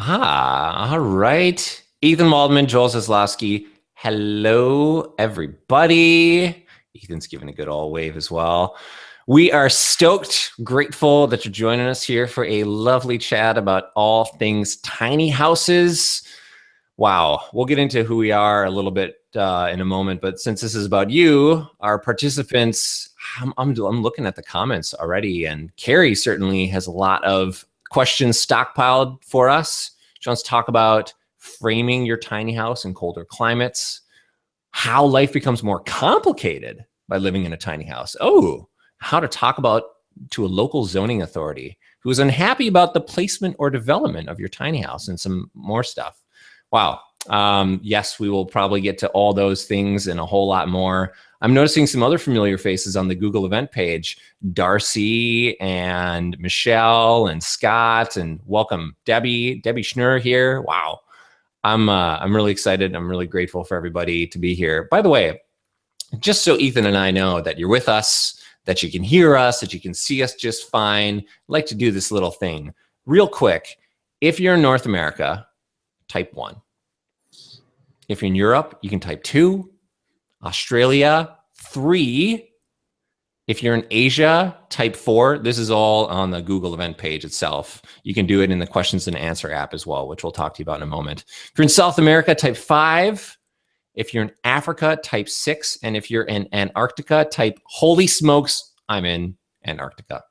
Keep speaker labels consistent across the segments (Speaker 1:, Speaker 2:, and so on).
Speaker 1: Ah, all right. Ethan Waldman, Joel Zaslofsky. Hello, everybody. Ethan's giving a good all wave as well. We are stoked, grateful that you're joining us here for a lovely chat about all things tiny houses. Wow, we'll get into who we are a little bit uh, in a moment, but since this is about you, our participants, I'm, I'm, I'm looking at the comments already, and Carrie certainly has a lot of questions stockpiled for us. She wants to talk about framing your tiny house in colder climates, how life becomes more complicated by living in a tiny house. Oh, how to talk about to a local zoning authority who is unhappy about the placement or development of your tiny house and some more stuff. Wow. Um, yes, we will probably get to all those things and a whole lot more. I'm noticing some other familiar faces on the Google event page, Darcy and Michelle and Scott and welcome Debbie, Debbie Schnur here. Wow. I'm, uh, I'm really excited. I'm really grateful for everybody to be here. By the way, just so Ethan and I know that you're with us, that you can hear us, that you can see us just fine, I'd like to do this little thing real quick. If you're in North America, type one. If you're in Europe, you can type two. Australia, three. If you're in Asia, type four. This is all on the Google event page itself. You can do it in the questions and answer app as well, which we'll talk to you about in a moment. If you're in South America, type five. If you're in Africa, type six. And if you're in Antarctica, type holy smokes, I'm in Antarctica.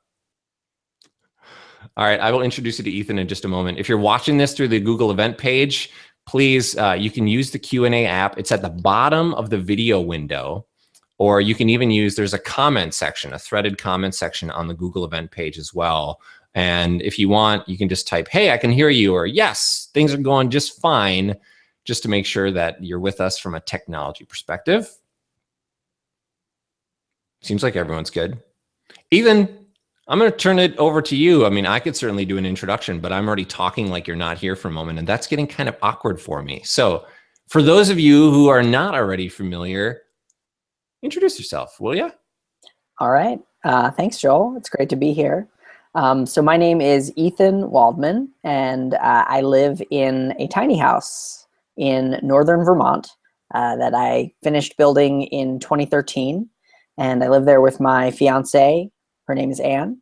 Speaker 1: All right, I will introduce you to Ethan in just a moment. If you're watching this through the Google event page, please, uh, you can use the Q&A app. It's at the bottom of the video window, or you can even use, there's a comment section, a threaded comment section on the Google event page as well. And if you want, you can just type, hey, I can hear you, or yes, things are going just fine, just to make sure that you're with us from a technology perspective. Seems like everyone's good. Ethan, I'm going to turn it over to you. I mean, I could certainly do an introduction, but I'm already talking like you're not here for a moment, and that's getting kind of awkward for me. So for those of you who are not already familiar, introduce yourself, will you?
Speaker 2: All right. Uh, thanks, Joel. It's great to be here. Um, so my name is Ethan Waldman, and uh, I live in a tiny house in northern Vermont uh, that I finished building in 2013. And I live there with my fiance, her name is Anne.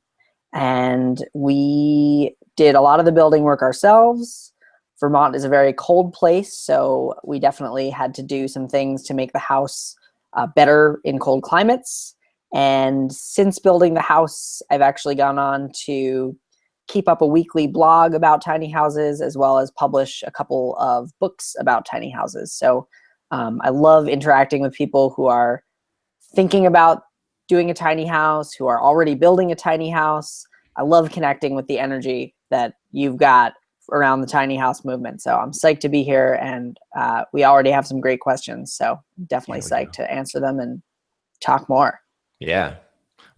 Speaker 2: And we did a lot of the building work ourselves. Vermont is a very cold place, so we definitely had to do some things to make the house uh, better in cold climates. And since building the house, I've actually gone on to keep up a weekly blog about tiny houses as well as publish a couple of books about tiny houses. So um, I love interacting with people who are thinking about doing a tiny house, who are already building a tiny house. I love connecting with the energy that you've got around the tiny house movement. So I'm psyched to be here and uh, we already have some great questions. So definitely psyched go. to answer them and talk more.
Speaker 1: Yeah.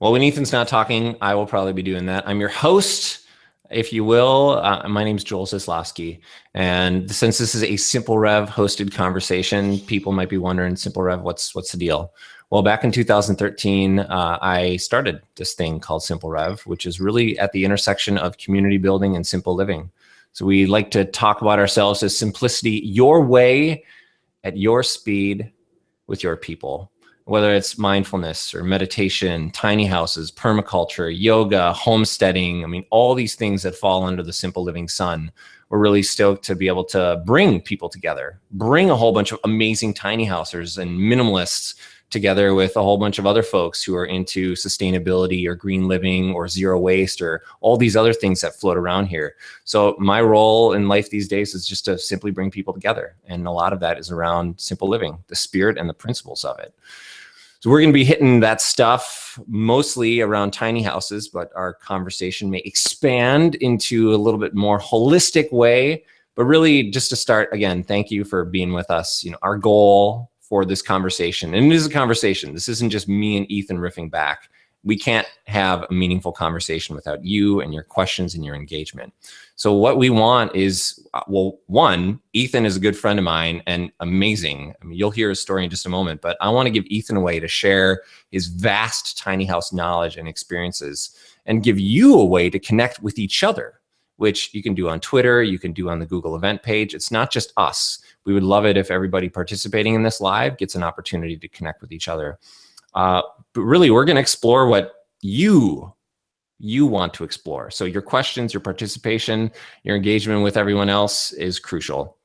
Speaker 1: Well, when Ethan's not talking, I will probably be doing that. I'm your host, if you will. Uh, my name is Joel Zaslofsky. And since this is a Simple Rev hosted conversation, people might be wondering, Simple Rev, what's, what's the deal? Well, back in 2013, uh, I started this thing called Simple Rev, which is really at the intersection of community building and simple living. So we like to talk about ourselves as simplicity, your way, at your speed, with your people. Whether it's mindfulness or meditation, tiny houses, permaculture, yoga, homesteading, I mean, all these things that fall under the simple living sun. We're really stoked to be able to bring people together, bring a whole bunch of amazing tiny housers and minimalists together with a whole bunch of other folks who are into sustainability or green living or zero waste or all these other things that float around here. So my role in life these days is just to simply bring people together. And a lot of that is around simple living, the spirit and the principles of it. So we're going to be hitting that stuff mostly around tiny houses, but our conversation may expand into a little bit more holistic way. But really just to start, again, thank you for being with us. You know, our goal for this conversation. And it is a conversation. This isn't just me and Ethan riffing back. We can't have a meaningful conversation without you and your questions and your engagement. So what we want is, uh, well, one, Ethan is a good friend of mine and amazing. I mean, you'll hear his story in just a moment, but I want to give Ethan a way to share his vast tiny house knowledge and experiences and give you a way to connect with each other which you can do on Twitter, you can do on the Google event page. It's not just us. We would love it if everybody participating in this live gets an opportunity to connect with each other. Uh, but really, we're going to explore what you you want to explore. So your questions, your participation, your engagement with everyone else is crucial.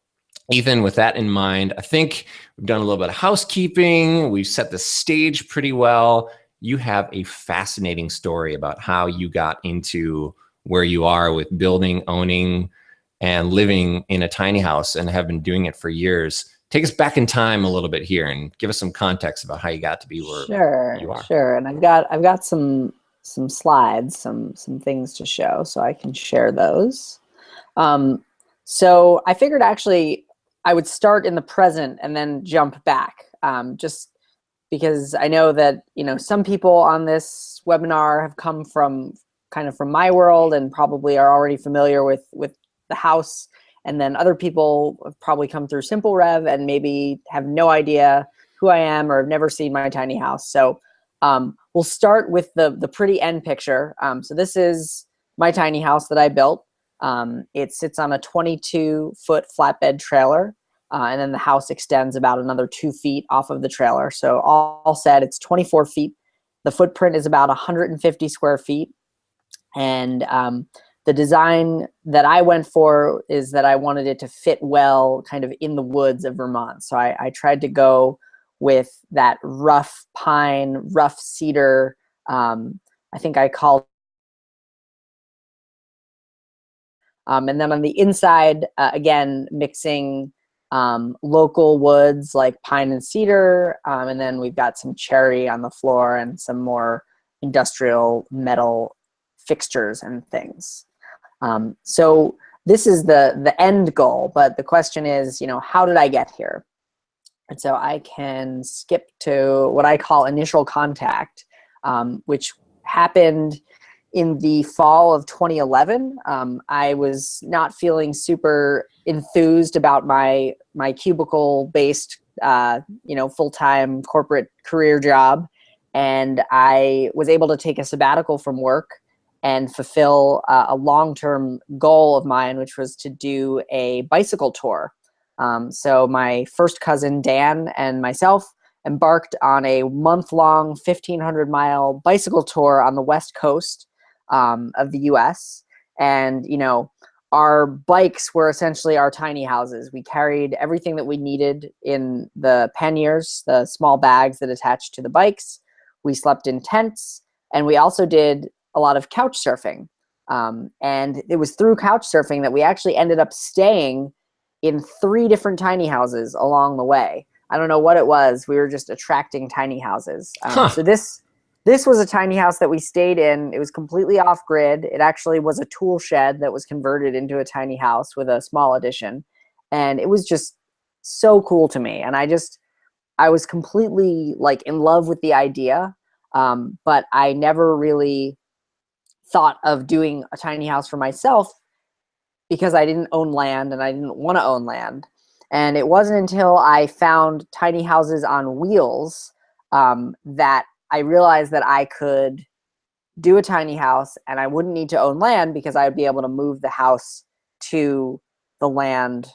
Speaker 1: Ethan, with that in mind, I think we've done a little bit of housekeeping. We've set the stage pretty well. You have a fascinating story about how you got into where you are with building, owning, and living in a tiny house and have been doing it for years. Take us back in time a little bit here and give us some context about how you got to be where
Speaker 2: sure,
Speaker 1: you are.
Speaker 2: Sure, and I've got I've got some some slides, some some things to show, so I can share those. Um, so I figured actually I would start in the present and then jump back, um, just because I know that you know some people on this webinar have come from kind of from my world and probably are already familiar with with the house, and then other people have probably come through Simple Rev and maybe have no idea who I am or have never seen my tiny house. So um, we'll start with the, the pretty end picture. Um, so this is my tiny house that I built. Um, it sits on a 22 foot flatbed trailer. Uh, and then the house extends about another two feet off of the trailer. So all, all said, it's 24 feet. The footprint is about 150 square feet. And um, the design that I went for is that I wanted it to fit well kind of in the woods of Vermont. So I, I tried to go with that rough pine, rough cedar. Um, I think I called. Um, and then on the inside, uh, again, mixing um, local woods like pine and cedar. Um, and then we've got some cherry on the floor and some more industrial metal fixtures and things. Um, so this is the, the end goal, but the question is, you know, how did I get here? And so I can skip to what I call initial contact, um, which happened in the fall of 2011. Um, I was not feeling super enthused about my my cubicle based, uh, you know, full time corporate career job, and I was able to take a sabbatical from work and fulfill uh, a long term goal of mine, which was to do a bicycle tour um, so my first cousin, Dan, and myself embarked on a month-long 1,500 mile bicycle tour on the west coast um, of the U.S. And, you know, our bikes were essentially our tiny houses. We carried everything that we needed in the panniers, the small bags that attached to the bikes. We slept in tents, and we also did a lot of couch surfing. Um, and it was through couch surfing that we actually ended up staying in three different tiny houses along the way. I don't know what it was. We were just attracting tiny houses. Um, huh. So this this was a tiny house that we stayed in. It was completely off grid. It actually was a tool shed that was converted into a tiny house with a small addition, and it was just so cool to me. And I just I was completely like in love with the idea, um, but I never really thought of doing a tiny house for myself because I didn't own land and I didn't want to own land. And it wasn't until I found tiny houses on wheels um, that I realized that I could do a tiny house and I wouldn't need to own land because I would be able to move the house to the land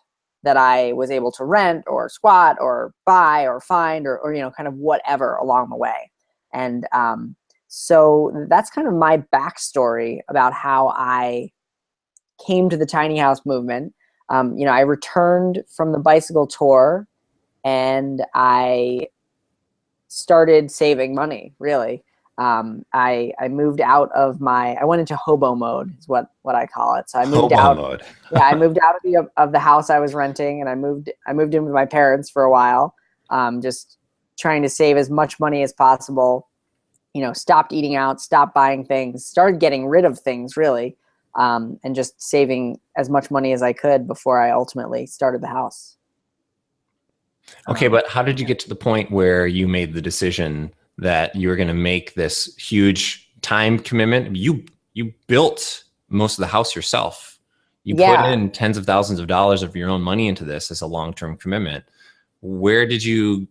Speaker 2: that I was able to rent or squat or buy or find or, or you know, kind of whatever along the way. And um, so that's kind of my backstory about how I came to the tiny house movement. Um, you know, I returned from the bicycle tour and I started saving money, really. Um, I, I moved out of my, I went into hobo mode is what, what I call it. So I moved
Speaker 1: hobo
Speaker 2: out,
Speaker 1: mode.
Speaker 2: yeah, I moved out of the, of the house I was renting and I moved, I moved in with my parents for a while. Um, just trying to save as much money as possible, you know, stopped eating out, stopped buying things, started getting rid of things really um, and just saving as much money as I could before I ultimately started the house.
Speaker 1: Okay, but how did you get to the point where you made the decision that you were going to make this huge time commitment? You you built most of the house yourself. You yeah. put in tens of thousands of dollars of your own money into this as a long-term commitment. Where did you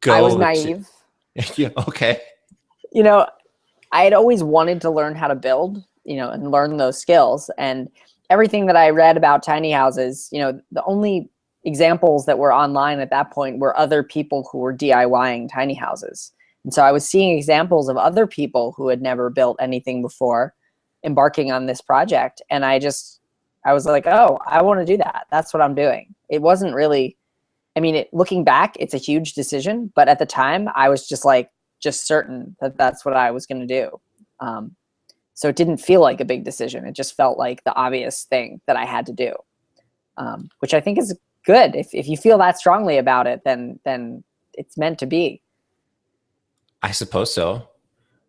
Speaker 1: go?
Speaker 2: I was naive.
Speaker 1: To, yeah, okay.
Speaker 2: You know, I had always wanted to learn how to build you know, and learn those skills. And everything that I read about tiny houses, you know, the only examples that were online at that point were other people who were DIYing tiny houses. And so I was seeing examples of other people who had never built anything before embarking on this project. And I just, I was like, oh, I want to do that. That's what I'm doing. It wasn't really, I mean, it, looking back, it's a huge decision. But at the time, I was just like, just certain that that's what I was going to do. Um, so it didn't feel like a big decision. It just felt like the obvious thing that I had to do, um, which I think is good. If, if you feel that strongly about it, then, then it's meant to be.
Speaker 1: I suppose so.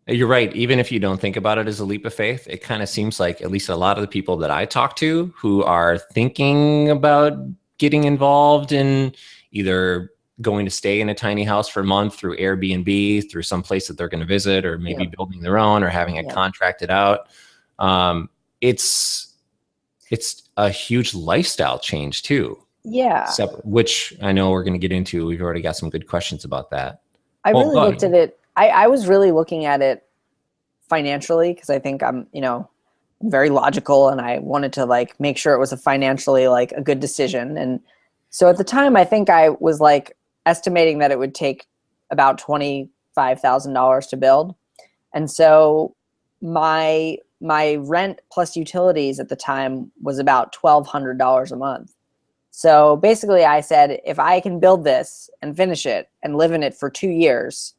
Speaker 1: You're right. Even if you don't think about it as a leap of faith, it kind of seems like at least a lot of the people that I talk to who are thinking about getting involved in either going to stay in a tiny house for a month through Airbnb, through some place that they're going to visit, or maybe building their own, or having it contracted out. Um, it's it's a huge lifestyle change too.
Speaker 2: Yeah.
Speaker 1: which I know we're going to get into. We've already got some good questions about that.
Speaker 2: I well, really looked at it. I, I was really looking at it financially because I think I'm, you know, very logical and I wanted to like make sure it was a financially like a good decision. And so at the time, I think I was like, estimating that it would take about $25,000 to build. And so my my rent plus utilities at the time was about $1,200 a month. So basically I said, if I can build this and finish it and live in it for two years,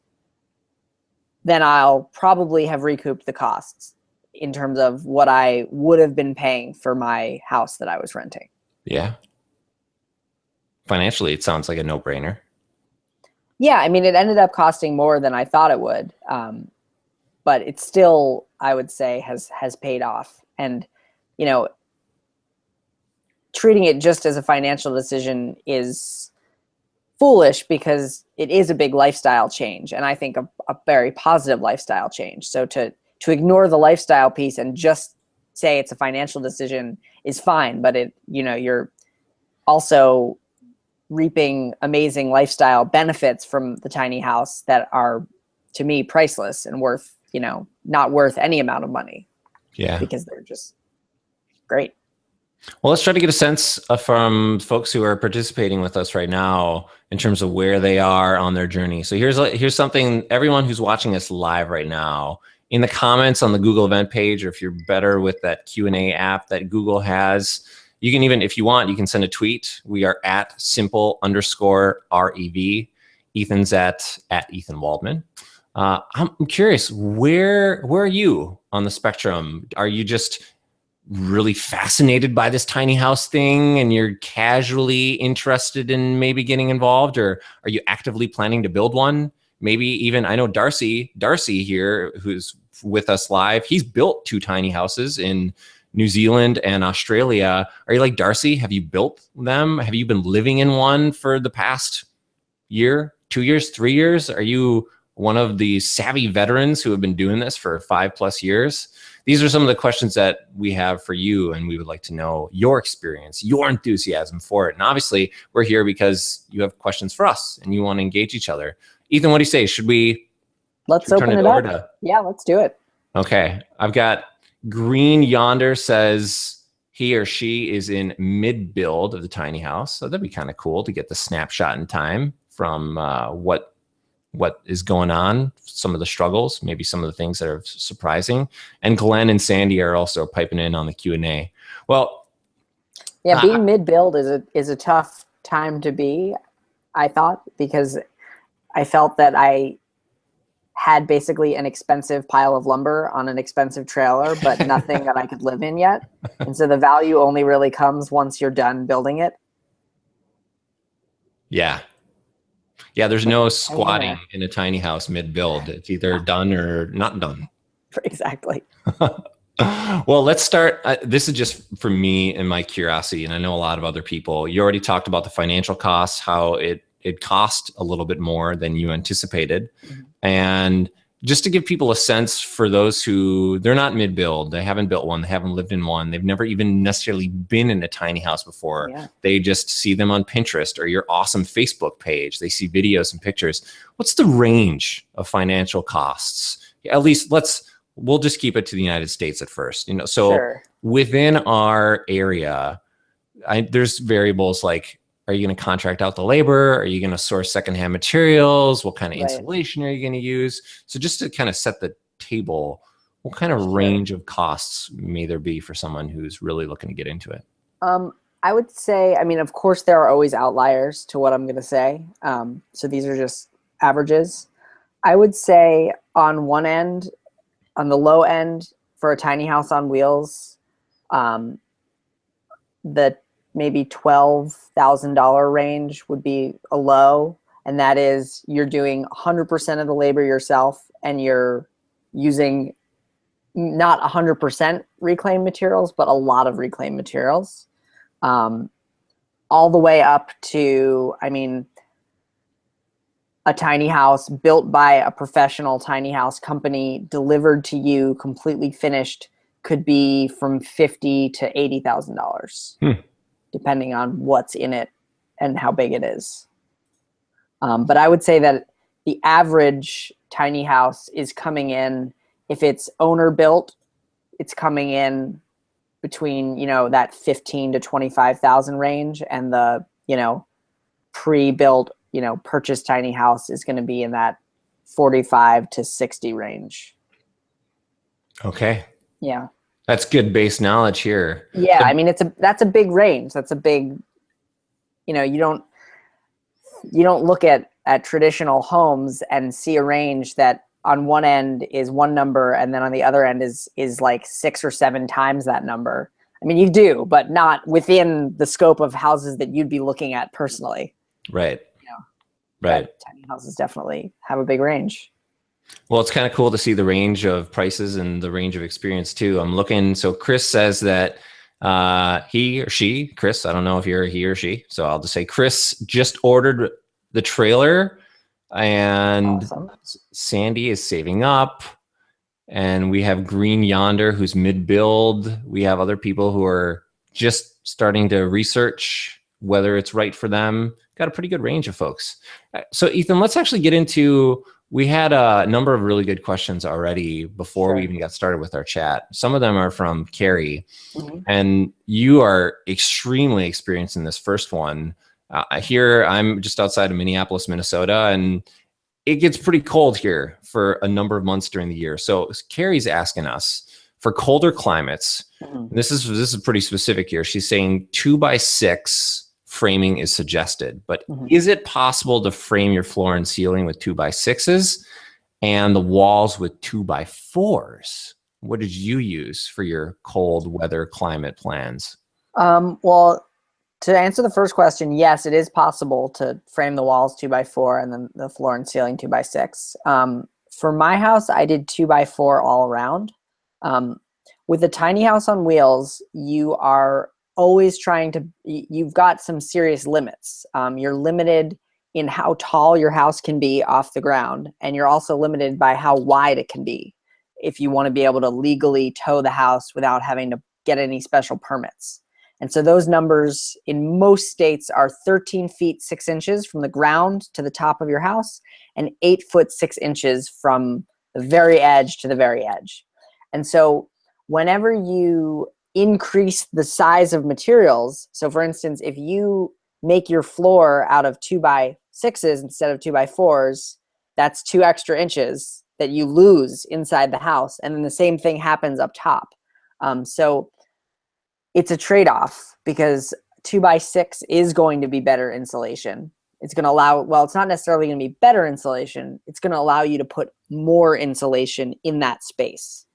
Speaker 2: then I'll probably have recouped the costs in terms of what I would have been paying for my house that I was renting.
Speaker 1: Yeah. Financially, it sounds like a no brainer
Speaker 2: yeah, I mean, it ended up costing more than I thought it would. Um, but it still, I would say, has has paid off. And, you know, treating it just as a financial decision is foolish because it is a big lifestyle change. And I think a, a very positive lifestyle change. So to, to ignore the lifestyle piece and just say it's a financial decision is fine. But it, you know, you're also reaping amazing lifestyle benefits from the tiny house that are to me priceless and worth you know not worth any amount of money.
Speaker 1: Yeah.
Speaker 2: Because they're just great.
Speaker 1: Well let's try to get a sense uh, from folks who are participating with us right now in terms of where they are on their journey. So here's uh, here's something everyone who's watching us live right now. In the comments on the google event page or if you're better with that q&a app that google has you can even, if you want, you can send a tweet. We are at simple underscore REV. Ethan's at, at Ethan Waldman. Uh, I'm curious, where, where are you on the spectrum? Are you just really fascinated by this tiny house thing and you're casually interested in maybe getting involved or are you actively planning to build one? Maybe even, I know Darcy, Darcy here, who's with us live, he's built two tiny houses in New Zealand and Australia. Are you like Darcy? Have you built them? Have you been living in one for the past year, two years, three years? Are you one of the savvy veterans who have been doing this for five plus years? These are some of the questions that we have for you, and we would like to know your experience, your enthusiasm for it. And obviously, we're here because you have questions for us and you want to engage each other. Ethan, what do you say? Should we?
Speaker 2: Let's should we open it, it up. To... Yeah, let's do it.
Speaker 1: Okay, I've got Green Yonder says he or she is in mid build of the tiny house. So that'd be kind of cool to get the snapshot in time from uh, what what is going on, some of the struggles, maybe some of the things that are surprising. And Glenn and Sandy are also piping in on the Q&A. Well,
Speaker 2: yeah, being uh, mid build is a is a tough time to be, I thought, because I felt that I had basically an expensive pile of lumber on an expensive trailer, but nothing that I could live in yet. And so the value only really comes once you're done building it.
Speaker 1: Yeah. Yeah, there's no squatting yeah. in a tiny house mid-build. It's either done or not done.
Speaker 2: Exactly.
Speaker 1: well, let's start. Uh, this is just for me and my curiosity, and I know a lot of other people. You already talked about the financial costs, how it it cost a little bit more than you anticipated. Mm-hmm. And just to give people a sense for those who they're not mid build, they haven't built one, they haven't lived in one, they've never even necessarily been in a tiny house before. Yeah. They just see them on Pinterest or your awesome Facebook page. They see videos and pictures. What's the range of financial costs? At least let's we'll just keep it to the United States at first. You know, so
Speaker 2: Sure.
Speaker 1: within our area, I, there's variables like are you going to contract out the labor? Are you going to source secondhand materials? What kind of
Speaker 2: Right.
Speaker 1: insulation are you going to use? So just to kind of set the table, what kind of
Speaker 2: Sure.
Speaker 1: range of costs may there be for someone who's really looking to get into it?
Speaker 2: Um, I would say, I mean, of course, there are always outliers to what I'm going to say. Um, so these are just averages. I would say on one end, on the low end for a tiny house on wheels, um, the maybe $12,000 range would be a low. And that is you're doing 100% of the labor yourself and you're using not 100% reclaimed materials, but a lot of reclaimed materials um, all the way up to, I mean, a tiny house built by a professional tiny house company delivered to you completely finished could be from fifty to eighty thousand dollars,
Speaker 1: Hmm.
Speaker 2: Depending on what's in it and how big it is. Um, but I would say that the average tiny house is coming in if it's owner built, it's coming in between you know that 15 to 25,000 range and the you know pre-built you know purchased tiny house is going to be in that 45 to 60 range
Speaker 1: Okay.
Speaker 2: yeah
Speaker 1: That's good base knowledge here.
Speaker 2: yeah i mean it's a that's a big range that's a big you know you don't you don't look at at traditional homes and see a range that on one end is one number and then on the other end is is like six or seven times that number i mean you do but not within the scope of houses that you'd be looking at personally
Speaker 1: Right.
Speaker 2: Yeah.
Speaker 1: Right.
Speaker 2: Tiny houses definitely have a big range
Speaker 1: Well, it's kind of cool to see the range of prices and the range of experience too. I'm looking. So Chris says that uh, he or she, Chris, I don't know if you're he or she, so I'll just say Chris just ordered the trailer, and
Speaker 2: awesome
Speaker 1: Sandy is saving up, and we have Green Yonder who's mid build. We have other people who are just starting to research whether it's right for them. Got a pretty good range of folks. Uh, So Ethan, let's actually get into. We had a number of really good questions already before we even got started with our chat. Some of them are from Carrie,
Speaker 2: Mhm.
Speaker 1: and you are extremely experienced in this first one. Uh, here, I'm just outside of Minneapolis, Minnesota, and it gets pretty cold here for a number of months during the year. So Carrie's asking us for colder climates.
Speaker 2: Mhm.
Speaker 1: This is this is pretty specific here. She's saying two by six framing is suggested, but
Speaker 2: Mhm.
Speaker 1: is it possible to frame your floor and ceiling with two by sixes and the walls with two by fours? What did you use for your cold weather climate plans?
Speaker 2: Um, well, to answer the first question, yes, it is possible to frame the walls two by four and then the floor and ceiling two by six. Um, for my house, I did two by four all around. Um, with a tiny house on wheels, you are always trying to, you've got some serious limits. Um, you're limited in how tall your house can be off the ground, and you're also limited by how wide it can be if you want to be able to legally tow the house without having to get any special permits. And so those numbers in most states are 13 feet 6 inches from the ground to the top of your house and 8 foot 6 inches from the very edge to the very edge. And so whenever you increase the size of materials, so for instance, if you make your floor out of 2 by 6s instead of 2 by 4s, that's 2 extra inches that you lose inside the house. And then the same thing happens up top. Um, so it's a trade-off because two by six is going to be better insulation. It's going to allow, well, it's not necessarily going to be better insulation. It's going to allow you to put more insulation in that space.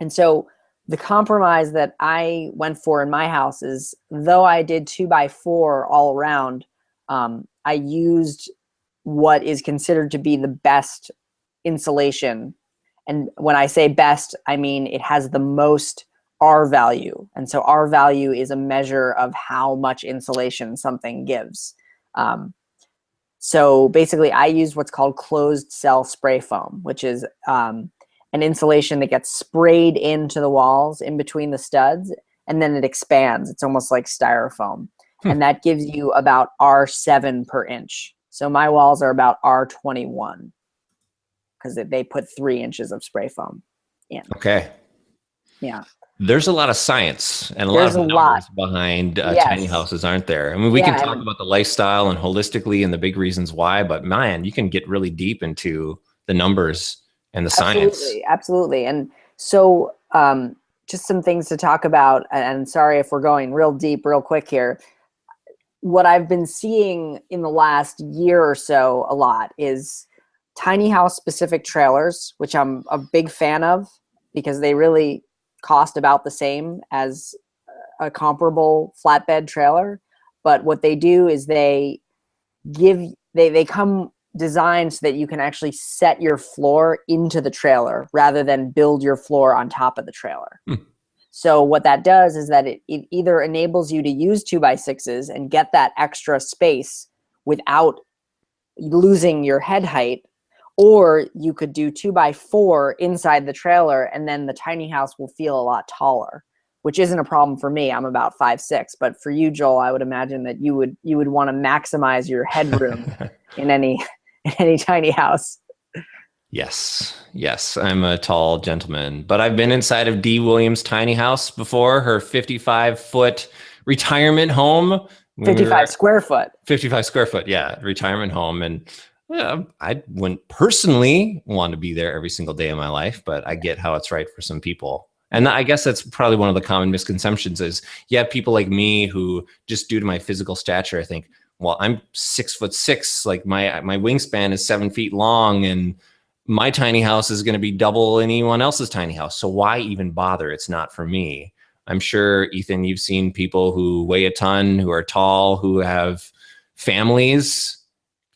Speaker 2: And so the compromise that I went for in my house is though I did two by four all around, um, I used what is considered to be the best insulation. And when I say best, I mean it has the most R value. And so R value is a measure of how much insulation something gives. Um, so basically, I use what's called closed cell spray foam, which is um, an insulation that gets sprayed into the walls in between the studs, and then it expands. It's almost like styrofoam.
Speaker 1: Hmm.
Speaker 2: And that gives you about R7 per inch. So my walls are about R21 because they put three inches of spray foam. in.
Speaker 1: Okay.
Speaker 2: Yeah.
Speaker 1: There's a lot of science and a
Speaker 2: There's
Speaker 1: lot of
Speaker 2: a lot.
Speaker 1: numbers behind uh,
Speaker 2: Yes.
Speaker 1: tiny houses, aren't there? I mean, we
Speaker 2: Yeah,
Speaker 1: can talk about the lifestyle and holistically and the big reasons why, but man, you can get really deep into the numbers and the science.
Speaker 2: Absolutely, absolutely. And so, um, just some things to talk about. And sorry if we're going real deep, real quick here. What I've been seeing in the last year or so a lot is tiny house specific trailers, which I'm a big fan of because they really cost about the same as a comparable flatbed trailer. But what they do is they give they they come designed so that you can actually set your floor into the trailer rather than build your floor on top of the trailer.
Speaker 1: Hmm.
Speaker 2: So what that does is that it, it either enables you to use two by sixes and get that extra space without losing your head height, or you could do two by four inside the trailer and then the tiny house will feel a lot taller which isn't a problem for me. I'm about five six, but for you, Joel, I would imagine that you would you would want to maximize your headroom in any in any tiny house.
Speaker 1: Yes, yes, I'm a tall gentleman, but I've been inside of Dee Williams' tiny house before, her 55 foot retirement home. when we were
Speaker 2: 55 square foot.
Speaker 1: 55 square foot, yeah, retirement home. And yeah, I wouldn't personally want to be there every single day of my life, but I get how it's right for some people. And I guess that's probably one of the common misconceptions is you have people like me who just due to my physical stature, I think, well, I'm six foot six, like my my wingspan is seven feet long, and my tiny house is going to be double anyone else's tiny house. So why even bother? It's not for me. I'm sure, Ethan, you've seen people who weigh a ton, who are tall, who have families,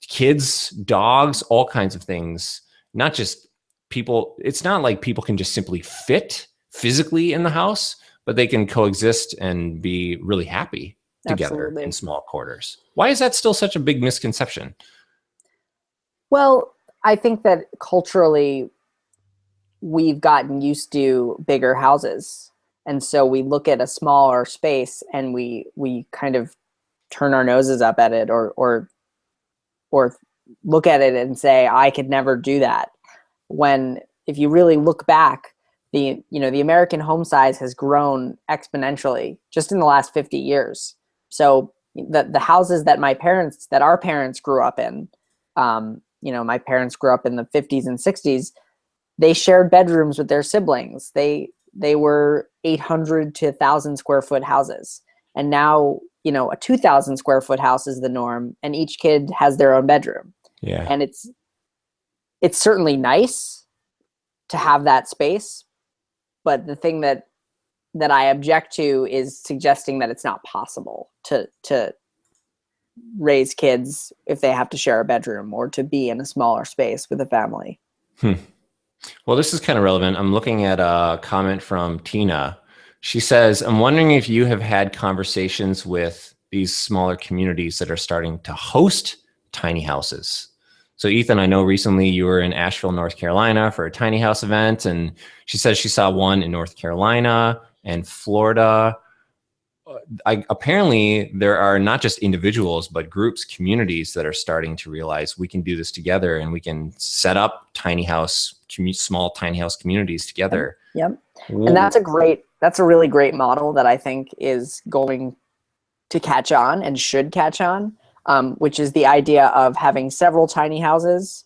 Speaker 1: kids, dogs, all kinds of things. Not just people, it's not like people can just simply fit physically in the house, but they can coexist and be really happy together
Speaker 2: Absolutely.
Speaker 1: in small quarters. Why is that still such a big misconception?
Speaker 2: Well, I think that culturally we've gotten used to bigger houses. And so we look at a smaller space and we we kind of turn our noses up at it or or or look at it and say I could never do that. When if you really look back, the you know the American home size has grown exponentially just in the last 50 years. So the the houses that my parents that our parents grew up in um, you know, my parents grew up in the 50s and 60s. They shared bedrooms with their siblings. They they were 800 to 1,000 square foot houses, and now you know a 2,000 square foot house is the norm, and each kid has their own bedroom.
Speaker 1: Yeah.
Speaker 2: And it's it's certainly nice to have that space, but the thing that that I object to is suggesting that it's not possible to to raise kids if they have to share a bedroom or to be in a smaller space with a family. Hmm.
Speaker 1: Well, this is kind of relevant. I'm looking at a comment from Tina. She says, I'm wondering if you have had conversations with these smaller communities that are starting to host tiny houses. So, Ethan, I know recently you were in Asheville, North Carolina for a tiny house event, and she says she saw one in North Carolina and Florida. I, apparently, there are not just individuals, but groups, communities that are starting to realize we can do this together and we can set up tiny house, small tiny house communities together.
Speaker 2: Yep. And that's a great that's a really great model that I think is going to catch on and should catch on, um, which is the idea of having several tiny houses,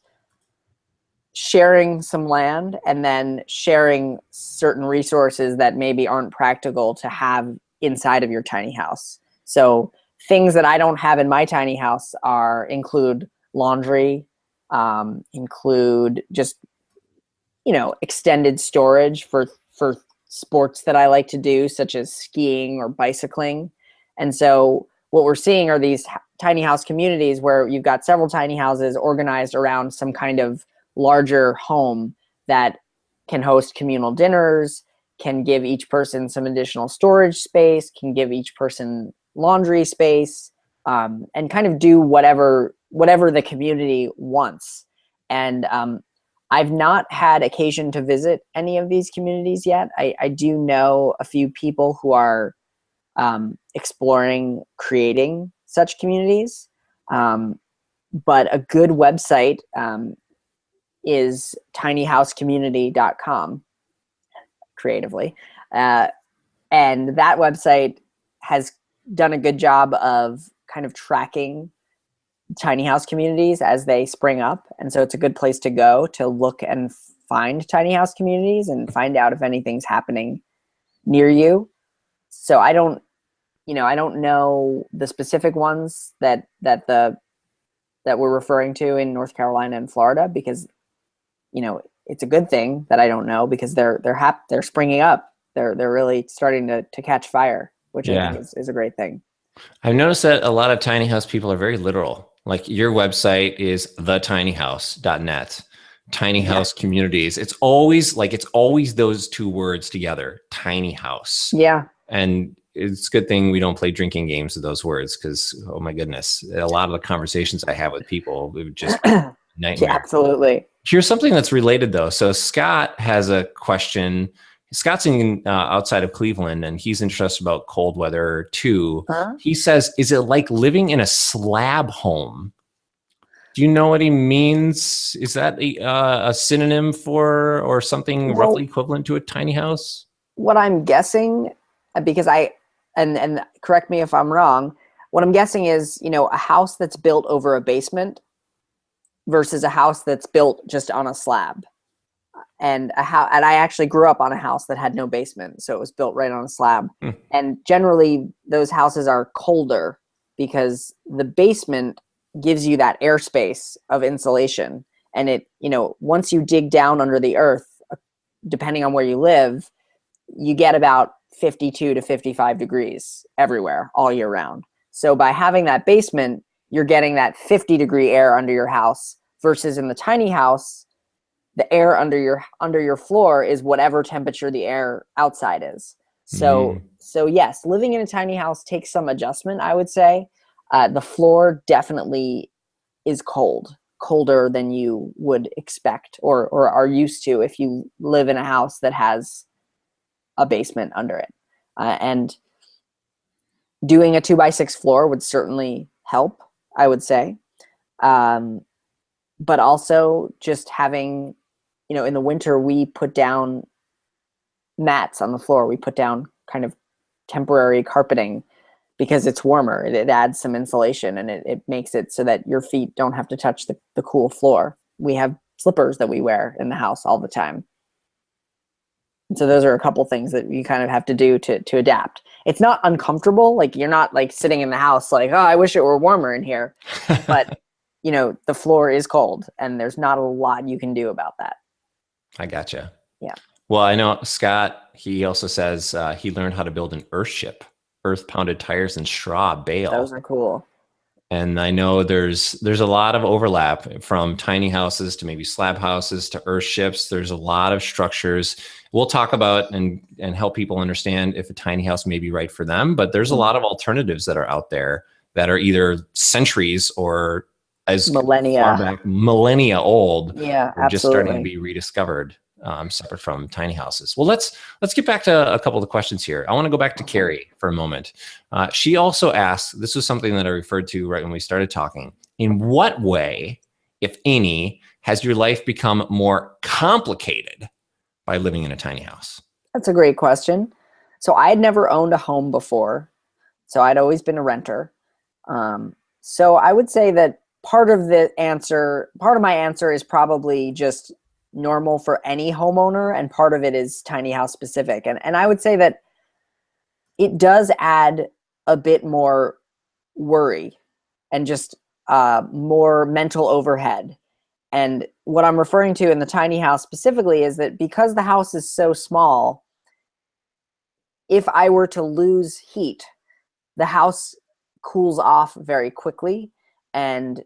Speaker 2: sharing some land, and then sharing certain resources that maybe aren't practical to have inside of your tiny house. So things that I don't have in my tiny house are include laundry, um, include just you know extended storage for for sports that I like to do, such as skiing or bicycling. And so what we're seeing are these tiny house communities where you've got several tiny houses organized around some kind of larger home that can host communal dinners, can give each person some additional storage space, can give each person laundry space, um, and kind of do whatever whatever the community wants. And um, I've not had occasion to visit any of these communities yet. I, I do know a few people who are um, exploring creating such communities. Um, but a good website um, is tinyhousecommunity.com. creatively. Uh, and that website has done a good job of kind of tracking tiny house communities as they spring up. And so it's a good place to go to look and find tiny house communities and find out if anything's happening near you. So I don't, you know, I don't know the specific ones that that the that we're referring to in North Carolina and Florida because, you know, it's a good thing that I don't know because they're they're hap- they're springing up. They're they're really starting to to catch fire, which yeah. I think is, is a great thing.
Speaker 1: I've noticed that a lot of tiny house people are very literal. Like your website is thetinyhouse.net, tiny house yeah. communities. It's always like it's always those two words together, tiny house.
Speaker 2: Yeah.
Speaker 1: And it's a good thing we don't play drinking games with those words because oh my goodness, a lot of the conversations I have with people would just nightmare.
Speaker 2: Yeah, absolutely.
Speaker 1: Here's something that's related though. So Scott has a question. Scott's in uh, outside of Cleveland, and he's interested about cold weather too. Huh? He says, "Is it like living in a slab home?" Do you know what he means? Is that a, uh, a synonym for or something well, roughly equivalent to a tiny house?
Speaker 2: What I'm guessing, uh, because I and and correct me if I'm wrong. What I'm guessing is, you know, a house that's built over a basement versus a house that's built just on a slab. And a house, and I actually grew up on a house that had no basement, so it was built right on a slab. Mm. And generally, those houses are colder because the basement gives you that airspace of insulation. And it, you know, once you dig down under the earth, uh, depending on where you live, you get about 52 to 55 degrees everywhere all year round. So by having that basement, you're getting that 50 degree air under your house versus in the tiny house, the air under your under your floor is whatever temperature the air outside is. So mm. so yes, living in a tiny house takes some adjustment, I would say. Uh, the floor definitely is cold, colder than you would expect or or are used to if you live in a house that has a basement under it. Uh, and doing a two by six floor would certainly help, I would say. Um, but also just having, you know, in the winter, we put down mats on the floor. We put down kind of temporary carpeting because it's warmer. It, it adds some insulation and it, it makes it so that your feet don't have to touch the, the cool floor. We have slippers that we wear in the house all the time so those are a couple things that you kind of have to do to to adapt. It's not uncomfortable. Like you're not like sitting in the house like, oh, I wish it were warmer in here. but you know, the floor is cold and there's not a lot you can do about that.
Speaker 1: I gotcha.
Speaker 2: Yeah.
Speaker 1: Well, I know Scott, he also says uh, he learned how to build an earth ship, earth pounded tires and straw bale.
Speaker 2: Those are cool
Speaker 1: and I know there's there's a lot of overlap from tiny houses to maybe slab houses to earth ships. There's a lot of structures. We'll talk about and and help people understand if a tiny house may be right for them. But there's a mm-hmm. lot of alternatives that are out there that are either centuries or as
Speaker 2: millennia
Speaker 1: back, millennia old.
Speaker 2: Yeah,
Speaker 1: absolutely. Just starting to be rediscovered um, separate from tiny houses. Well, let's let's get back to a couple of the questions here. I want to go back to Carrie for a moment. Uh, she also asked, this was something that I referred to right when we started talking. In what way, if any, has your life become more complicated by living in a tiny house?
Speaker 2: That's a great question. So I had never owned a home before. So I'd always been a renter. Um, so I would say that part of the answer, part of my answer is probably just normal for any homeowner and part of it is tiny house specific. And, and I would say that it does add a bit more worry and just uh, more mental overhead. And what I'm referring to in the tiny house specifically is that because the house is so small, if I were to lose heat, the house cools off very quickly and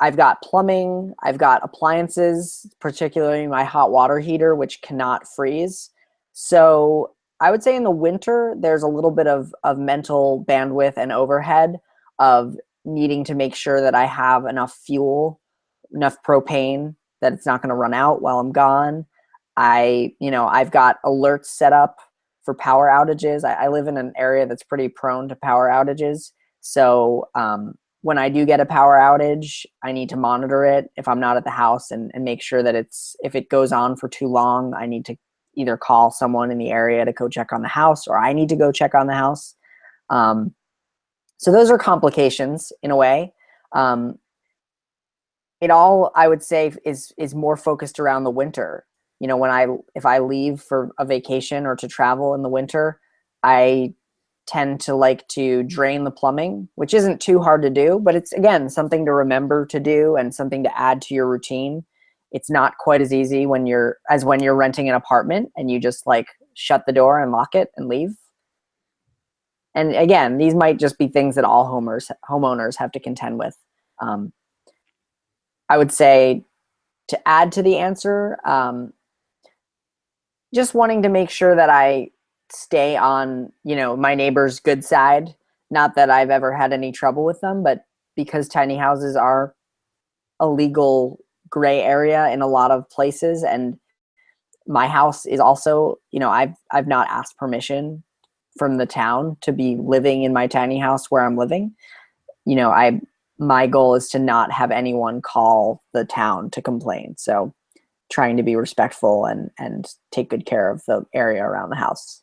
Speaker 2: I've got plumbing, I've got appliances, particularly my hot water heater, which cannot freeze. So I would say in the winter, there's a little bit of, of mental bandwidth and overhead of needing to make sure that I have enough fuel, enough propane, that it's not going to run out while I'm gone. I, you know, I've got alerts set up for power outages. I, I live in an area that's pretty prone to power outages. So um, when I do get a power outage, I need to monitor it if I'm not at the house and, and make sure that it's, if it goes on for too long, I need to either call someone in the area to go check on the house or I need to go check on the house. Um, so those are complications in a way. Um, it all, I would say, is is more focused around the winter. You know, when I if I leave for a vacation or to travel in the winter, I tend to like to drain the plumbing, which isn't too hard to do, but it's again something to remember to do and something to add to your routine. It's not quite as easy when you're as when you're renting an apartment and you just like shut the door and lock it and leave. And again, these might just be things that all homers homeowners have to contend with. Um, I would say to add to the answer, um, just wanting to make sure that I stay on, you know, my neighbor's good side. Not that I've ever had any trouble with them, but because tiny houses are a legal gray area in a lot of places and my house is also, you know, I've I've not asked permission from the town to be living in my tiny house where I'm living. You know, I my goal is to not have anyone call the town to complain. So trying to be respectful and and take good care of the area around the house.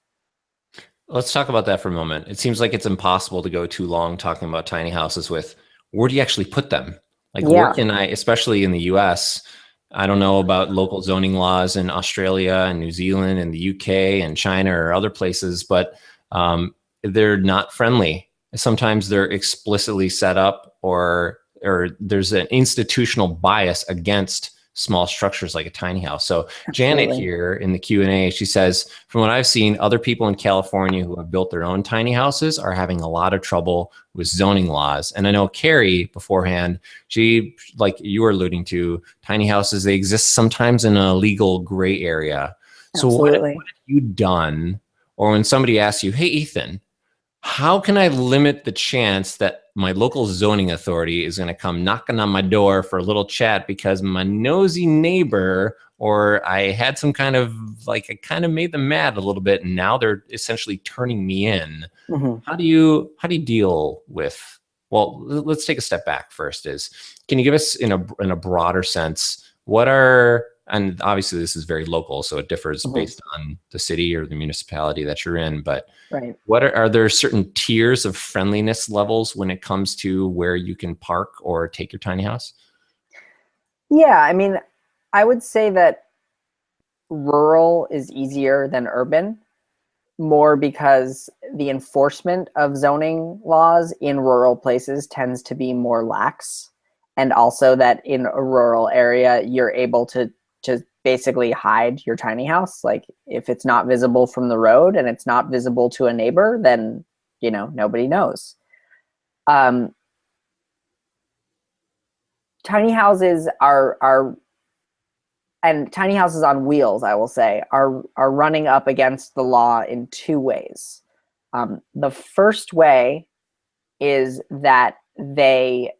Speaker 1: Let's talk about that for a moment. It seems like it's impossible to go too long talking about tiny houses with where do you actually put them? Like yeah. where can I, especially in the US, I don't know about local zoning laws in Australia and New Zealand and the UK and China or other places, but um, they're not friendly. Sometimes they're explicitly set up or or there's an institutional bias against small structures like a tiny house. So Absolutely. Janet here in the Q&A, she says, from what I've seen, other people in California who have built their own tiny houses are having a lot of trouble with zoning laws. And I know Carrie beforehand, she, like you were alluding to, tiny houses, they exist sometimes in a legal gray area. So what, what have you done? Or when somebody asks you, hey, Ethan, how can I limit the chance that my local zoning authority is going to come knocking on my door for a little chat because my nosy neighbor or I had some kind of like I kind of made them mad a little bit and now they're essentially turning me in. Mm -hmm. How do you how do you deal with well let's take a step back first is can you give us in a in a broader sense what are and obviously this is very local, so it differs mm -hmm. based on the city or the municipality that you're in. But
Speaker 2: right.
Speaker 1: what are, are there certain tiers of friendliness levels when it comes to where you can park or take your tiny house?
Speaker 2: Yeah, I mean, I would say that rural is easier than urban, more because the enforcement of zoning laws in rural places tends to be more lax and also that in a rural area you're able to to basically hide your tiny house. Like if it's not visible from the road and it's not visible to a neighbor, then you know nobody knows. Um, tiny houses are are and tiny houses on wheels, I will say, are are running up against the law in two ways. Um, the first way is that they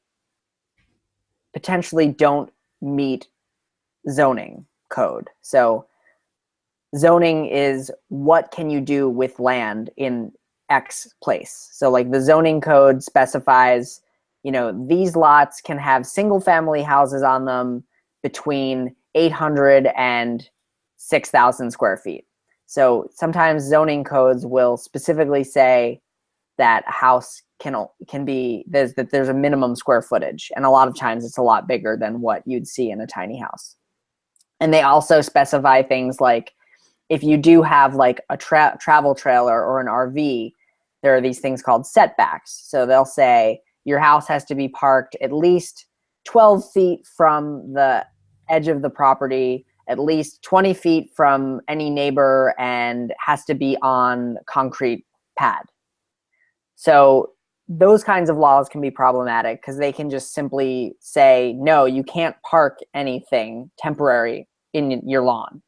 Speaker 2: potentially don't meet zoning code. So zoning is what can you do with land in X place. So like the zoning code specifies, you know, these lots can have single family houses on them between 800 and 6,000 square feet. So sometimes zoning codes will specifically say that a house can can be there's that there's a minimum square footage, and a lot of times it's a lot bigger than what you'd see in a tiny house. And they also specify things like if you do have like a tra travel trailer or an RV, there are these things called setbacks. So they'll say your house has to be parked at least 12 feet from the edge of the property, at least 20 feet from any neighbor, and has to be on concrete pad. So those kinds of laws can be problematic because they can just simply say, no, you can't park anything temporary in your lawn.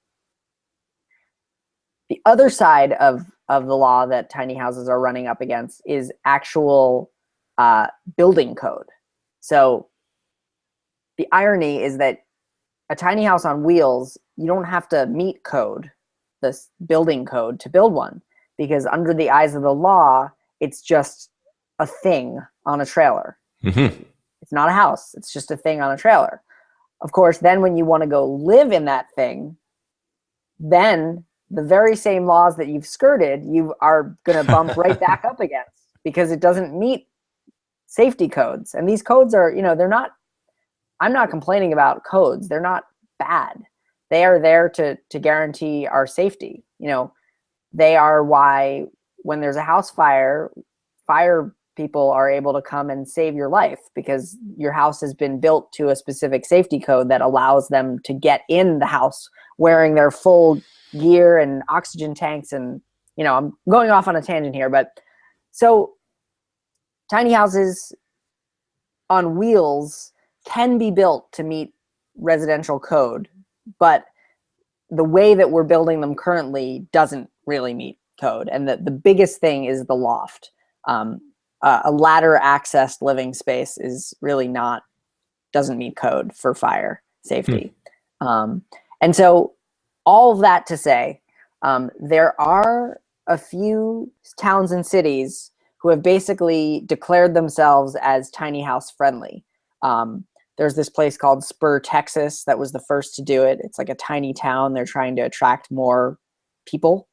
Speaker 2: The other side of, of the law that tiny houses are running up against is actual uh, building code. So the irony is that a tiny house on wheels, you don't have to meet code, this building code to build one because under the eyes of the law, it's just a thing on a trailer. Mm -hmm. It's not a house, it's just a thing on a trailer. Of course, then when you want to go live in that thing, then the very same laws that you've skirted, you are going to bump right back up against because it doesn't meet safety codes. And these codes are, you know, they're not, I'm not complaining about codes. They're not bad. They are there to, to guarantee our safety. You know, they are why when there's a house fire, fire people are able to come and save your life because your house has been built to a specific safety code that allows them to get in the house wearing their full gear and oxygen tanks and you know i'm going off on a tangent here but so tiny houses on wheels can be built to meet residential code but the way that we're building them currently doesn't really meet code and the, the biggest thing is the loft. Um, uh, a ladder accessed living space is really not doesn't meet code for fire safety hmm. um, and so all of that to say, um, there are a few towns and cities who have basically declared themselves as tiny house friendly. Um, there's this place called Spur, Texas, that was the first to do it. It's like a tiny town. They're trying to attract more people.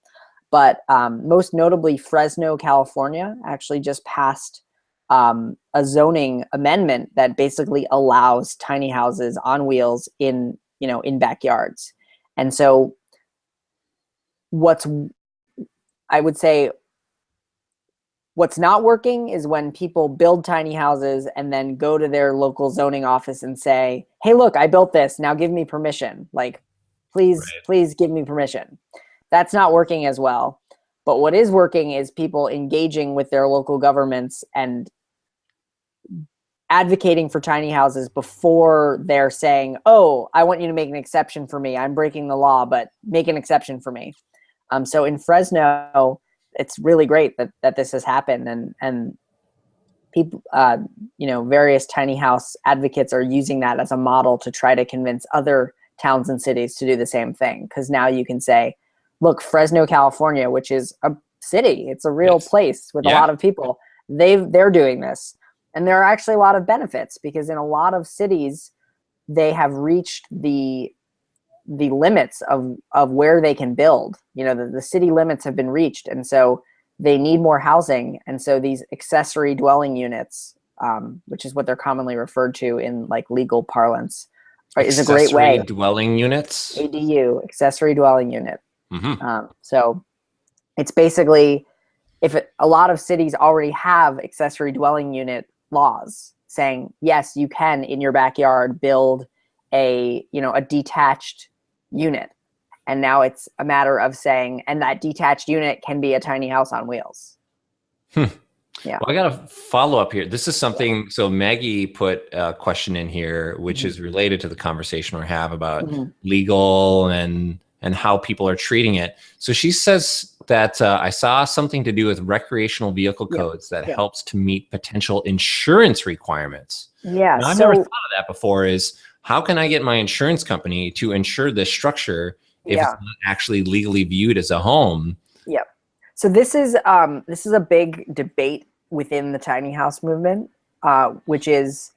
Speaker 2: But um, most notably, Fresno, California actually just passed um, a zoning amendment that basically allows tiny houses on wheels in, you know, in backyards. And so what's, I would say, what's not working is when people build tiny houses and then go to their local zoning office and say, hey, look, I built this, now give me permission. Like, please, right. please give me permission. That's not working as well. But what is working is people engaging with their local governments and advocating for tiny houses before they're saying, oh, I want you to make an exception for me. I'm breaking the law, but make an exception for me. Um, so in Fresno, it's really great that, that this has happened and, and people, uh, you know, various tiny house advocates are using that as a model to try to convince other towns and cities to do the same thing. Cause now you can say, look, Fresno, California, which is a city, it's a real yes. place with yeah. a lot of people. They've, they're doing this and there are actually a lot of benefits because in a lot of cities, they have reached the the limits of of where they can build. You know, the, the city limits have been reached, and so they need more housing. And so these accessory dwelling units, um, which is what they're commonly referred to in like legal parlance, is a great way.
Speaker 1: Dwelling units.
Speaker 2: ADU, accessory dwelling unit.
Speaker 1: Mm -hmm.
Speaker 2: um, so it's basically if it, a lot of cities already have accessory dwelling unit laws saying, yes, you can in your backyard build a, you know, a detached unit. And now it's a matter of saying, and that detached unit can be a tiny house on wheels.
Speaker 1: Hmm. Yeah. Well, I got a follow up here. This is something. So Maggie put a question in here, which mm -hmm. is related to the conversation we have about mm -hmm. legal and and how people are treating it. So she says that uh, I saw something to do with recreational vehicle codes yeah. that yeah. helps to meet potential insurance requirements.
Speaker 2: Yeah.
Speaker 1: Now, I've so, never thought of that before is how can I get my insurance company to insure this structure if yeah. it's not actually legally viewed as a home?
Speaker 2: Yep. So this is um, this is a big debate within the tiny house movement, uh, which is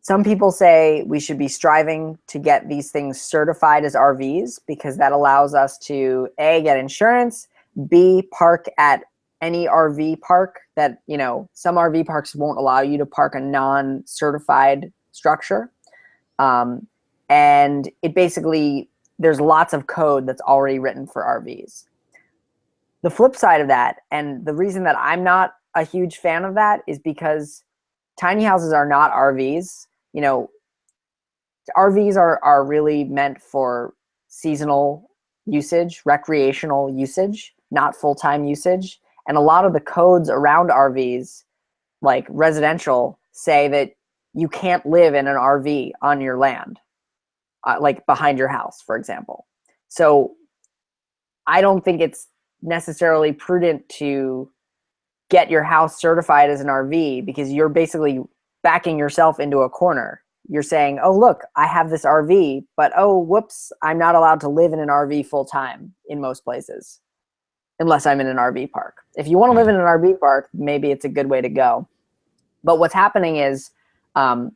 Speaker 2: some people say we should be striving to get these things certified as RVs because that allows us to A, get insurance, B, park at any RV park that, you know, some RV parks won't allow you to park a non-certified structure. Um, and it basically, there's lots of code that's already written for RVs. The flip side of that, and the reason that I'm not a huge fan of that is because tiny houses are not RVs you know, RVs are, are really meant for seasonal usage, recreational usage, not full-time usage. And a lot of the codes around RVs, like residential, say that you can't live in an RV on your land, uh, like behind your house, for example. So I don't think it's necessarily prudent to get your house certified as an RV because you're basically backing yourself into a corner. You're saying, oh, look, I have this RV, but oh, whoops, I'm not allowed to live in an RV full time in most places, unless I'm in an RV park. If you want to live in an RV park, maybe it's a good way to go. But what's happening is um,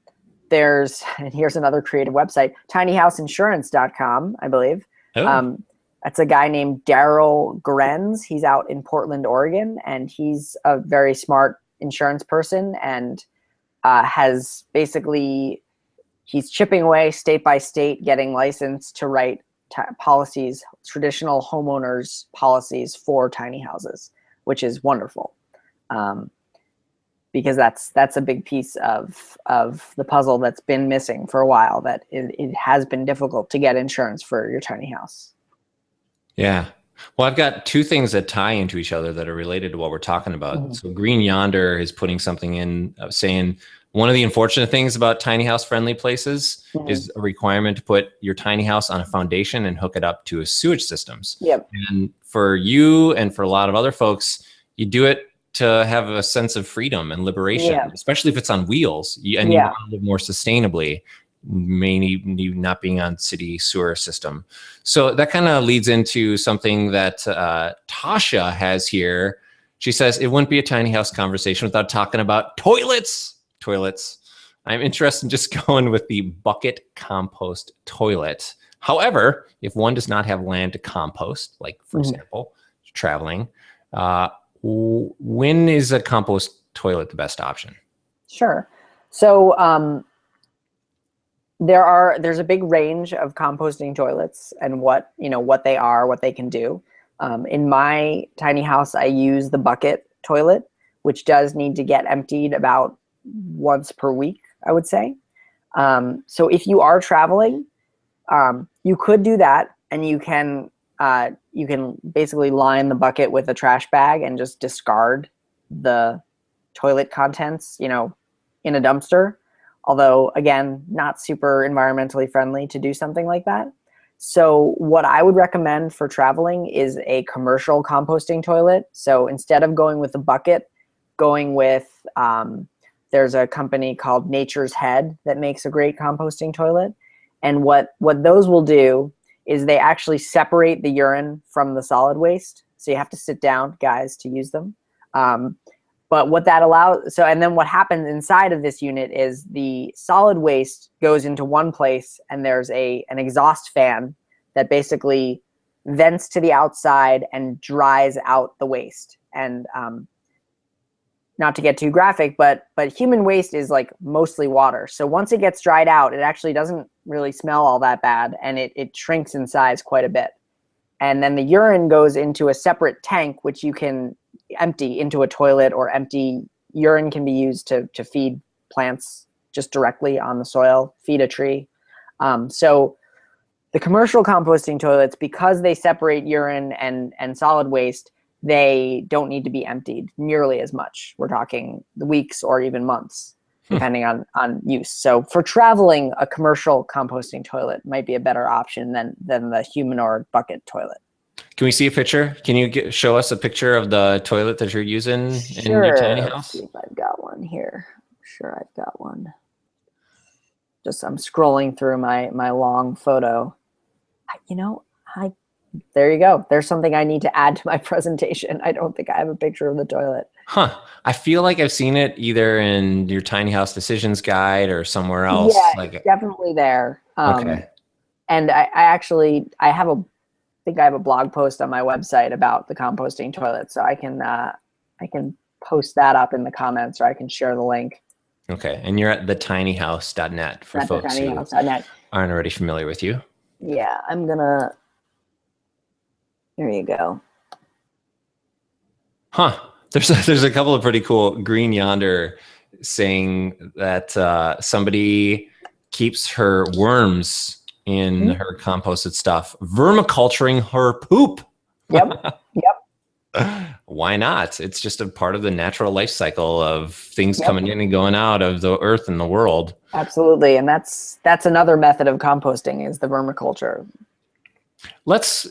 Speaker 2: there's, and here's another creative website, tinyhouseinsurance.com, I believe. Oh. Um, That's a guy named Daryl Grenz. He's out in Portland, Oregon, and he's a very smart insurance person and uh, has basically he's chipping away state by state, getting licensed to write policies, traditional homeowners policies for tiny houses, which is wonderful. Um, because that's that's a big piece of of the puzzle that's been missing for a while that it, it has been difficult to get insurance for your tiny house
Speaker 1: yeah well i've got two things that tie into each other that are related to what we're talking about mm -hmm. so green yonder is putting something in uh, saying one of the unfortunate things about tiny house friendly places mm -hmm. is a requirement to put your tiny house on a foundation and hook it up to a sewage systems
Speaker 2: yep.
Speaker 1: and for you and for a lot of other folks you do it to have a sense of freedom and liberation, yeah. especially if it's on wheels and yeah. you want to live more sustainably, mainly not being on city sewer system. So that kind of leads into something that uh, Tasha has here. She says, it wouldn't be a tiny house conversation without talking about toilets. Toilets. I'm interested in just going with the bucket compost toilet. However, if one does not have land to compost, like for mm -hmm. example, traveling, uh, when is a compost toilet the best option?
Speaker 2: Sure. So um, there are there's a big range of composting toilets and what you know what they are, what they can do. Um, in my tiny house, I use the bucket toilet, which does need to get emptied about once per week, I would say. Um, so if you are traveling, um, you could do that, and you can uh, you can basically line the bucket with a trash bag and just discard the toilet contents, you know, in a dumpster. Although, again, not super environmentally friendly to do something like that. So what I would recommend for traveling is a commercial composting toilet. So instead of going with a bucket, going with, um, there's a company called Nature's Head that makes a great composting toilet. And what, what those will do is they actually separate the urine from the solid waste. So you have to sit down, guys, to use them. Um, but what that allows, so and then what happens inside of this unit is the solid waste goes into one place and there's a an exhaust fan that basically vents to the outside and dries out the waste. And um, not to get too graphic, but but human waste is like mostly water. So once it gets dried out, it actually doesn't really smell all that bad and it, it shrinks in size quite a bit. And then the urine goes into a separate tank, which you can empty into a toilet or empty urine can be used to, to feed plants just directly on the soil, feed a tree. Um, so the commercial composting toilets, because they separate urine and, and solid waste, they don't need to be emptied nearly as much. We're talking weeks or even months, hmm. depending on, on use. So for traveling, a commercial composting toilet might be a better option than, than the Humanure bucket toilet.
Speaker 1: Can we see a picture? Can you get, show us a picture of the toilet that you're using sure. in your tiny house?
Speaker 2: Let's see if I've got one here. I'm sure I've got one. Just I'm scrolling through my my long photo. I, you know, I there you go. There's something I need to add to my presentation. I don't think I have a picture of the toilet.
Speaker 1: Huh. I feel like I've seen it either in your tiny house decisions guide or somewhere else.
Speaker 2: Yeah,
Speaker 1: like
Speaker 2: definitely there. Um, okay. And I, I, actually, I have a, think I have a blog post on my website about the composting toilet. So I can, uh, I can post that up in the comments or I can share the link.
Speaker 1: Okay. And you're at thetinyhouse.net for at folks who aren't already familiar with you.
Speaker 2: Yeah. I'm going to, there you go.
Speaker 1: Huh. There's a, there's a couple of pretty cool green yonder saying that uh, somebody keeps her worms in mm -hmm. her composted stuff, vermiculturing her poop.
Speaker 2: Yep. Yep.
Speaker 1: Why not? It's just a part of the natural life cycle of things yep. coming in and going out of the earth and the world.
Speaker 2: Absolutely. And that's that's another method of composting is the vermiculture.
Speaker 1: Let's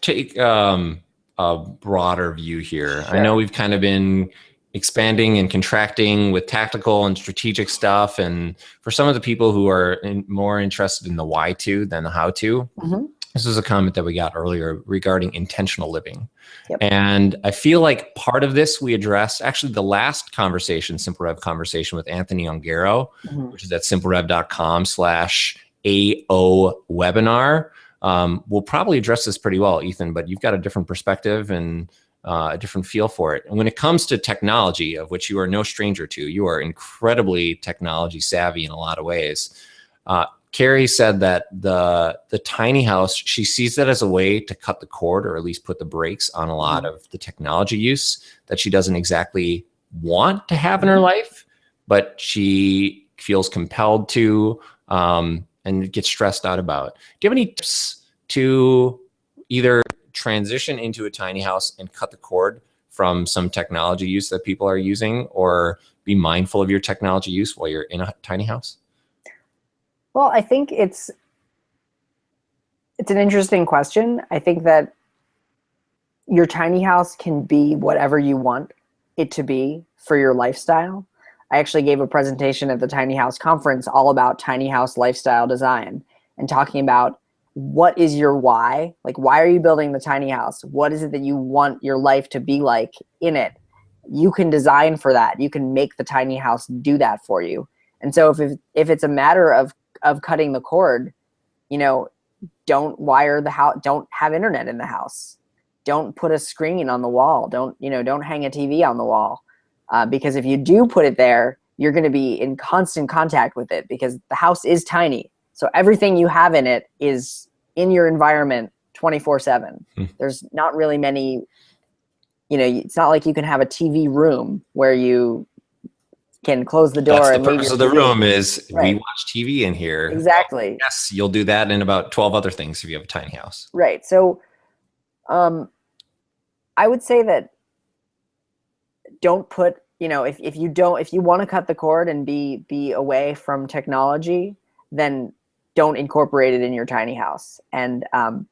Speaker 1: take um, a broader view here. Sure. I know we've kind of been expanding and contracting with tactical and strategic stuff. And for some of the people who are in, more interested in the why to than the how to, mm -hmm. this is a comment that we got earlier regarding intentional living. Yep. And I feel like part of this we addressed actually the last conversation, Simple Rev conversation with Anthony Ongaro, mm -hmm. which is at simplerev.com slash AO webinar. um, will probably address this pretty well, Ethan. But you've got a different perspective and uh, a different feel for it. And when it comes to technology, of which you are no stranger to, you are incredibly technology savvy in a lot of ways. Uh, Carrie said that the the tiny house she sees that as a way to cut the cord or at least put the brakes on a lot mm-hmm. of the technology use that she doesn't exactly want to have in her mm-hmm. life, but she feels compelled to um, and gets stressed out about. Do you have any tips to either transition into a tiny house and cut the cord from some technology use that people are using or be mindful of your technology use while you're in a tiny house?
Speaker 2: Well, I think it's it's an interesting question. I think that your tiny house can be whatever you want it to be for your lifestyle. I actually gave a presentation at the Tiny House conference all about tiny house lifestyle design and talking about what is your why? Like, why are you building the tiny house? What is it that you want your life to be like in it? You can design for that. You can make the tiny house do that for you. And so if, if it's a matter of of cutting the cord, you know, don't wire the house, don't have internet in the house. Don't put a screen on the wall. Don't, you know, don't hang a TV on the wall. Uh, because if you do put it there, you're going to be in constant contact with it because the house is tiny. So everything you have in it is in your environment 24 seven. Hmm. There's not really many, you know, it's not like you can have a TV room where you can close the door.
Speaker 1: That's the purpose of the TV. room is right. we watch TV in here.
Speaker 2: Exactly.
Speaker 1: Yes, you'll do that in about 12 other things if you have a tiny house.
Speaker 2: Right. So um, I would say that don't put, you know, if, if you don't, if you want to cut the cord and be, be away from technology, then don't incorporate it in your tiny house. And um,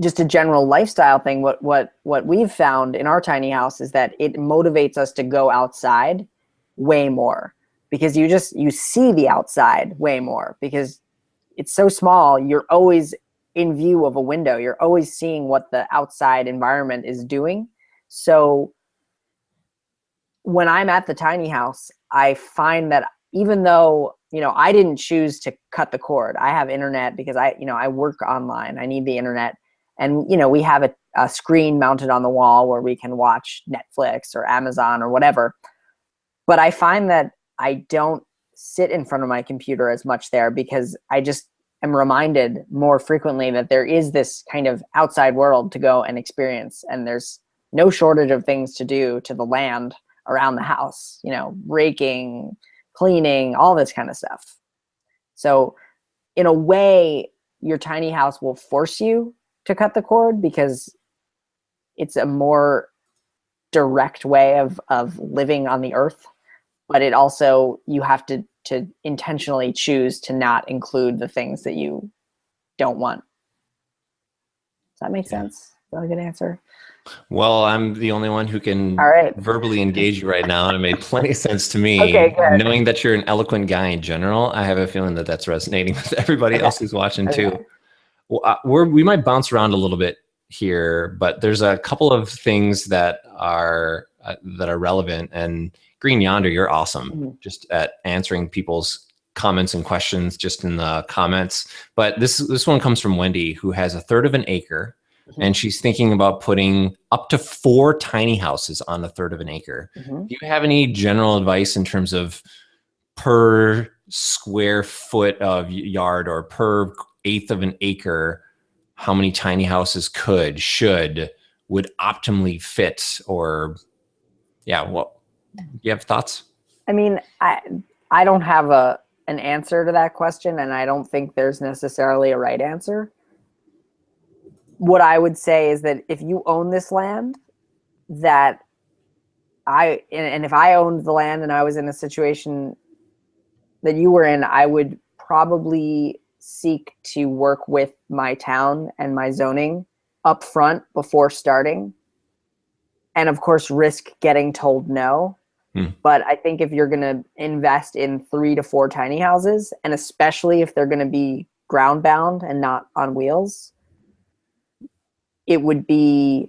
Speaker 2: just a general lifestyle thing, what, what, what we've found in our tiny house is that it motivates us to go outside way more because you just you see the outside way more because it's so small you're always in view of a window you're always seeing what the outside environment is doing so when i'm at the tiny house i find that even though you know i didn't choose to cut the cord. I have internet because i you know i work online. I need the internet. And you know we have a, a screen mounted on the wall where we can watch netflix or amazon or whatever. But I find that I don't sit in front of my computer as much there because I just am reminded more frequently that there is this kind of outside world to go and experience and there's no shortage of things to do to the land around the house, you know, raking, cleaning, all this kind of stuff. So in a way, your tiny house will force you to cut the cord because it's a more direct way of, of living on the earth but it also you have to to intentionally choose to not include the things that you don't want. Does that make yeah. sense? Is that a good answer?
Speaker 1: Well, I'm the only one who can
Speaker 2: All right.
Speaker 1: verbally engage you right now, and it made plenty of sense to me.
Speaker 2: Okay, good.
Speaker 1: Knowing that you're an eloquent guy in general, I have a feeling that that's resonating with everybody okay. else who's watching okay. too. Well, uh, we're, we might bounce around a little bit here, but there's a couple of things that are uh, that are relevant, and Green Yonder, you're awesome mm -hmm. just at answering people's comments and questions just in the comments. But this this one comes from Wendy, who has a third of an acre, mm -hmm. and she's thinking about putting up to four tiny houses on a third of an acre. Mm -hmm. Do you have any general advice in terms of per square foot of yard or per eighth of an acre, how many tiny houses could, should, would optimally fit or yeah, well, do you have thoughts?
Speaker 2: I mean, I I don't have a an answer to that question, and I don't think there's necessarily a right answer. What I would say is that if you own this land, that I and if I owned the land and I was in a situation that you were in, I would probably seek to work with my town and my zoning up front before starting and of course risk getting told no Hmm. But I think if you're going to invest in three to four tiny houses, and especially if they're going to be ground bound and not on wheels, it would be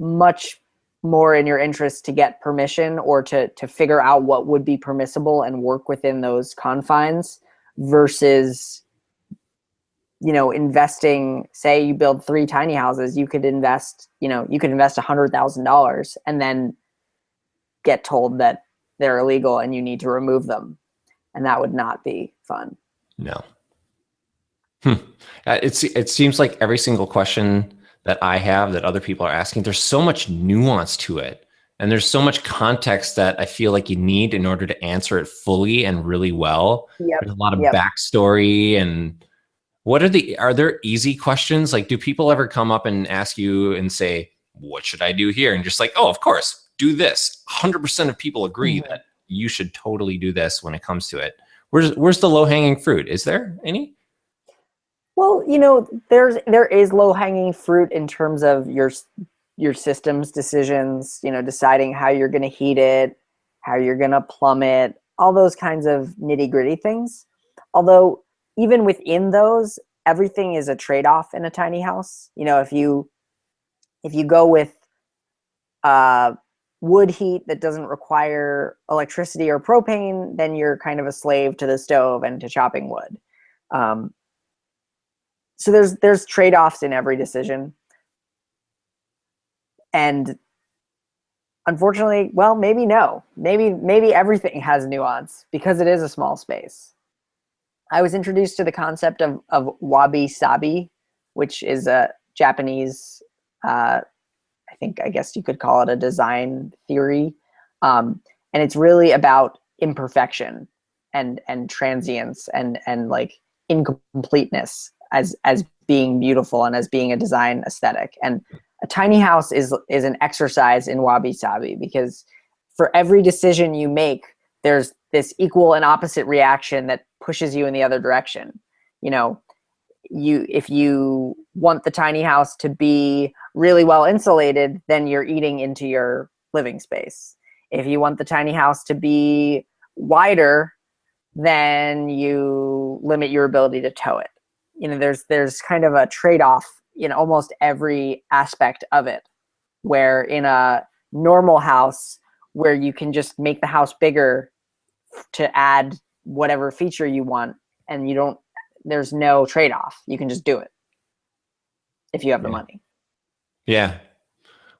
Speaker 2: much more in your interest to get permission or to, to figure out what would be permissible and work within those confines versus you know, investing, say you build three tiny houses, you could invest, you know, you could invest a hundred thousand dollars and then get told that they're illegal and you need to remove them. And that would not be fun.
Speaker 1: No. Hmm. Uh, it's, it seems like every single question that I have that other people are asking, there's so much nuance to it. And there's so much context that I feel like you need in order to answer it fully and really well.
Speaker 2: Yep.
Speaker 1: There's a lot of
Speaker 2: Yep.
Speaker 1: backstory and what are the are there easy questions? Like do people ever come up and ask you and say, what should I do here? And just like, oh, of course, do this. 100% of people agree
Speaker 2: Mhm.
Speaker 1: that you should totally do this when it comes to it. Where's where's the low hanging fruit? Is there any?
Speaker 2: Well, you know, there's there is low hanging fruit in terms of your your systems decisions. You know, deciding how you're going to heat it, how you're going to plumb it, all those kinds of nitty gritty things. Although even within those, everything is a trade off in a tiny house. You know, if you if you go with uh, wood heat that doesn't require electricity or propane, then you're kind of a slave to the stove and to chopping wood. Um, so there's there's trade-offs in every decision. And unfortunately well maybe no. Maybe maybe everything has nuance because it is a small space. I was introduced to the concept of, of wabi sabi which is a japanese uh, i think i guess you could call it a design theory. Um, and it's really about imperfection and and transience and and like incompleteness as as being beautiful and as being a design aesthetic. And a tiny house is is an exercise in wabi sabi because for every decision you make there's this equal and opposite reaction that pushes you in the other direction. You know you if you want the tiny house to be really well insulated then you're eating into your living space. If you want the tiny house to be wider then you limit your ability to tow it you know there's there's kind of a trade-off in almost every aspect of it where in a normal house where you can just make the house bigger to add whatever feature you want and you don't there's no trade-off you can just do it if you have the
Speaker 1: Yeah.
Speaker 2: money
Speaker 1: Yeah.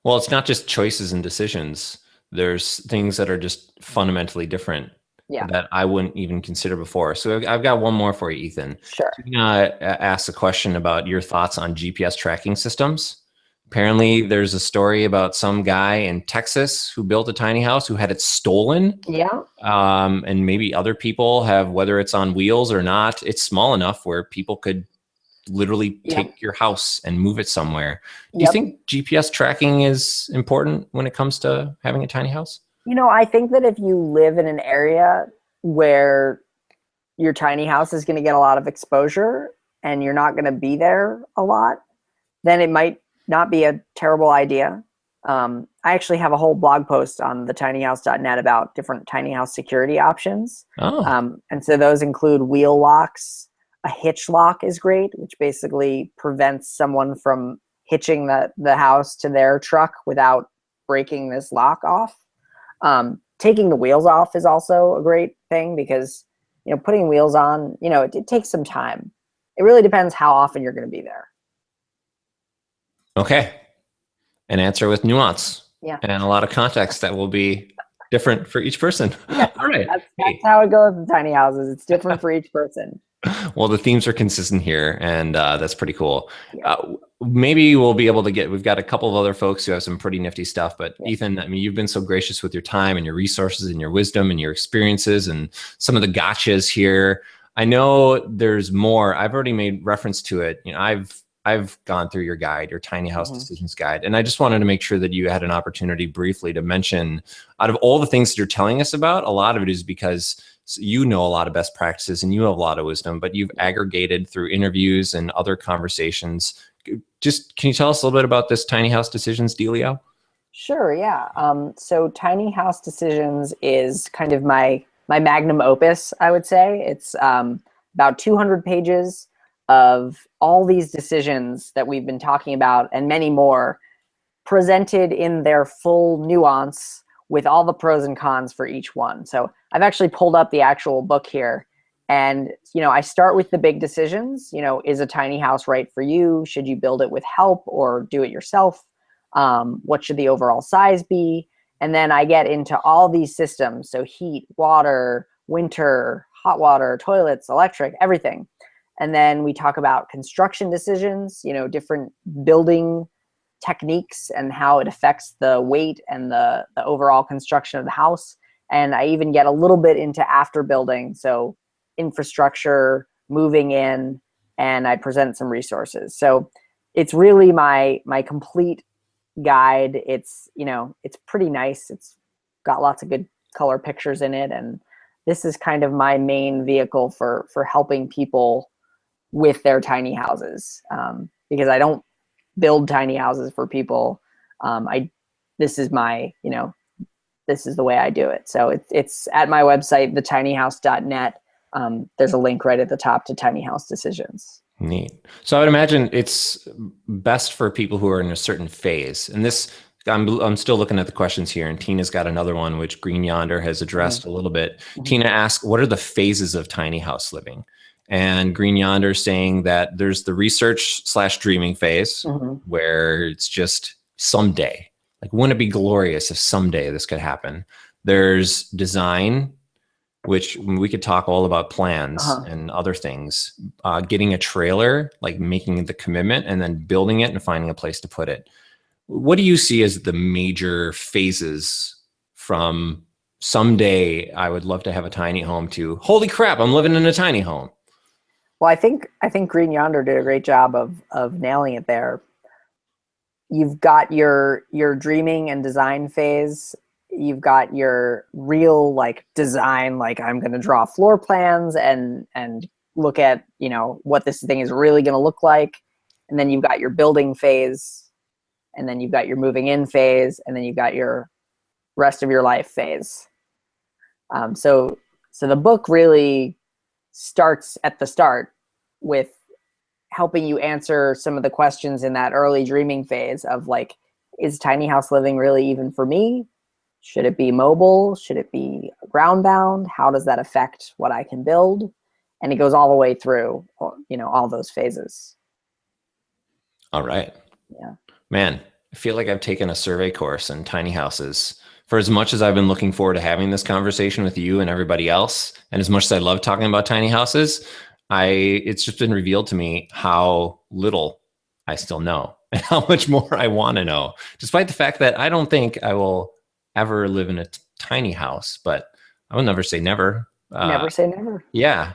Speaker 1: Well, it's not just choices and decisions. There's things that are just fundamentally different
Speaker 2: Yeah.
Speaker 1: that I wouldn't even consider before. So I've- got one more for you, Ethan.
Speaker 2: sure
Speaker 1: uh, asked a question about your thoughts on GPS tracking systems. Apparently, there's a story about some guy in Texas who built a tiny house who had it stolen.
Speaker 2: yeah
Speaker 1: Um, and maybe other people have, whether it's on wheels or not, it's small enough where people could literally
Speaker 2: Yep.
Speaker 1: take your house and move it somewhere. Do you think GPS tracking is important when it comes to having a tiny house?
Speaker 2: You know, I think that if you live in an area where your tiny house is going to get a lot of exposure and you're not going to be there a lot, then it might not be a terrible idea. Um, I actually have a whole blog post on the tinyhouse.net about different tiny house security options.
Speaker 1: Oh,
Speaker 2: Um, and so those include wheel locks. A hitch lock is great, which basically prevents someone from hitching the, the house to their truck without breaking this lock off. Um, taking the wheels off is also a great thing because you know putting wheels on, you know, it, it takes some time. It really depends how often you're going to be there.
Speaker 1: okay. An answer with nuance.
Speaker 2: Yeah.
Speaker 1: And a lot of context that will be different for each person. Yeah. All right.
Speaker 2: That's,
Speaker 1: Hey.
Speaker 2: that's how it goes with tiny houses. It's different for each person.
Speaker 1: Well, the themes are consistent here, and uh, that's pretty cool. Uh, maybe we'll be able to get. We've got a couple of other folks who have some pretty nifty stuff. But
Speaker 2: Yeah.
Speaker 1: Ethan, I mean, you've been so gracious with your time and your resources and your wisdom and your experiences and some of the gotchas here. I know there's more. I've already made reference to it. You know, I've I've gone through your guide, your tiny house
Speaker 2: Mhm.
Speaker 1: decisions guide, and I just wanted to make sure that you had an opportunity briefly to mention out of all the things that you're telling us about, a lot of it is because you know a lot of best practices and you have a lot of wisdom, but you've aggregated through interviews and other conversations. Just can you tell us a little bit about this tiny house decisions dealio?
Speaker 2: Sure, yeah. Um, so Tiny House Decisions is kind of my my magnum opus, I would say. It's um, about 200 pages of all these decisions that we've been talking about and many more presented in their full nuance with all the pros and cons for each one. So I've actually pulled up the actual book here and you know, I start with the big decisions. You know, is a tiny house right for you? Should you build it with help or do it yourself? Um, what should the overall size be? And then I get into all these systems. So heat, water, winter, hot water, toilets, electric, everything. And then we talk about construction decisions, you know, different building techniques and how it affects the weight and the, the overall construction of the house. And I even get a little bit into after building. So infrastructure, moving in, and I present some resources. So it's really my my complete guide. It's, you know, it's pretty nice. It's got lots of good color pictures in it. And this is kind of my main vehicle for, for helping people with their tiny houses. Um, because I don't build tiny houses for people. Um, I, this is my, you know, this is the way I do it. So it's, it's at my website, thetinyhouse.net. Um, there's a link right at the top to tiny house decisions.
Speaker 1: Neat. So I would imagine it's best for people who are in a certain phase. And this, I'm, I'm still looking at the questions here, and Tina's got another one, which Green Yonder has addressed mm -hmm. a little bit. Mm -hmm. Tina asks, what are the phases of tiny house living? And Green Yonder saying that there's the research slash dreaming phase, mm -hmm. where it's just someday. Like, wouldn't it be glorious if someday this could happen? There's design, which we could talk all about plans uh -huh. and other things. Uh, getting a trailer, like making the commitment and then building it and finding a place to put it. What do you see as the major phases from someday I would love to have a tiny home to holy crap, I'm living in a tiny home?
Speaker 2: Well, I think I think Green Yonder did a great job of of nailing it there. You've got your your dreaming and design phase. You've got your real like design like i'm going to draw floor plans and and look at you know what this thing is really going to look like. And then you've got your building phase and then you've got your moving in phase and then you've got your rest of your life phase. Um, so so the book really starts at the start with helping you answer some of the questions in that early dreaming phase of like is tiny house living really even for me should it be mobile? Should it be ground bound? How does that affect what I can build? And it goes all the way through, uh, you know, all those phases.
Speaker 1: All right.
Speaker 2: Yeah.
Speaker 1: Man, I feel like I've taken a survey course in tiny houses. For as much as I've been looking forward to having this conversation with you and everybody else, and as much as I love talking about tiny houses, I it's just been revealed to me how little I still know and how much more I want to know, despite the fact that I don't think I will ever live in a tiny house, but I will never say never.
Speaker 2: Uh, never say never.
Speaker 1: Yeah.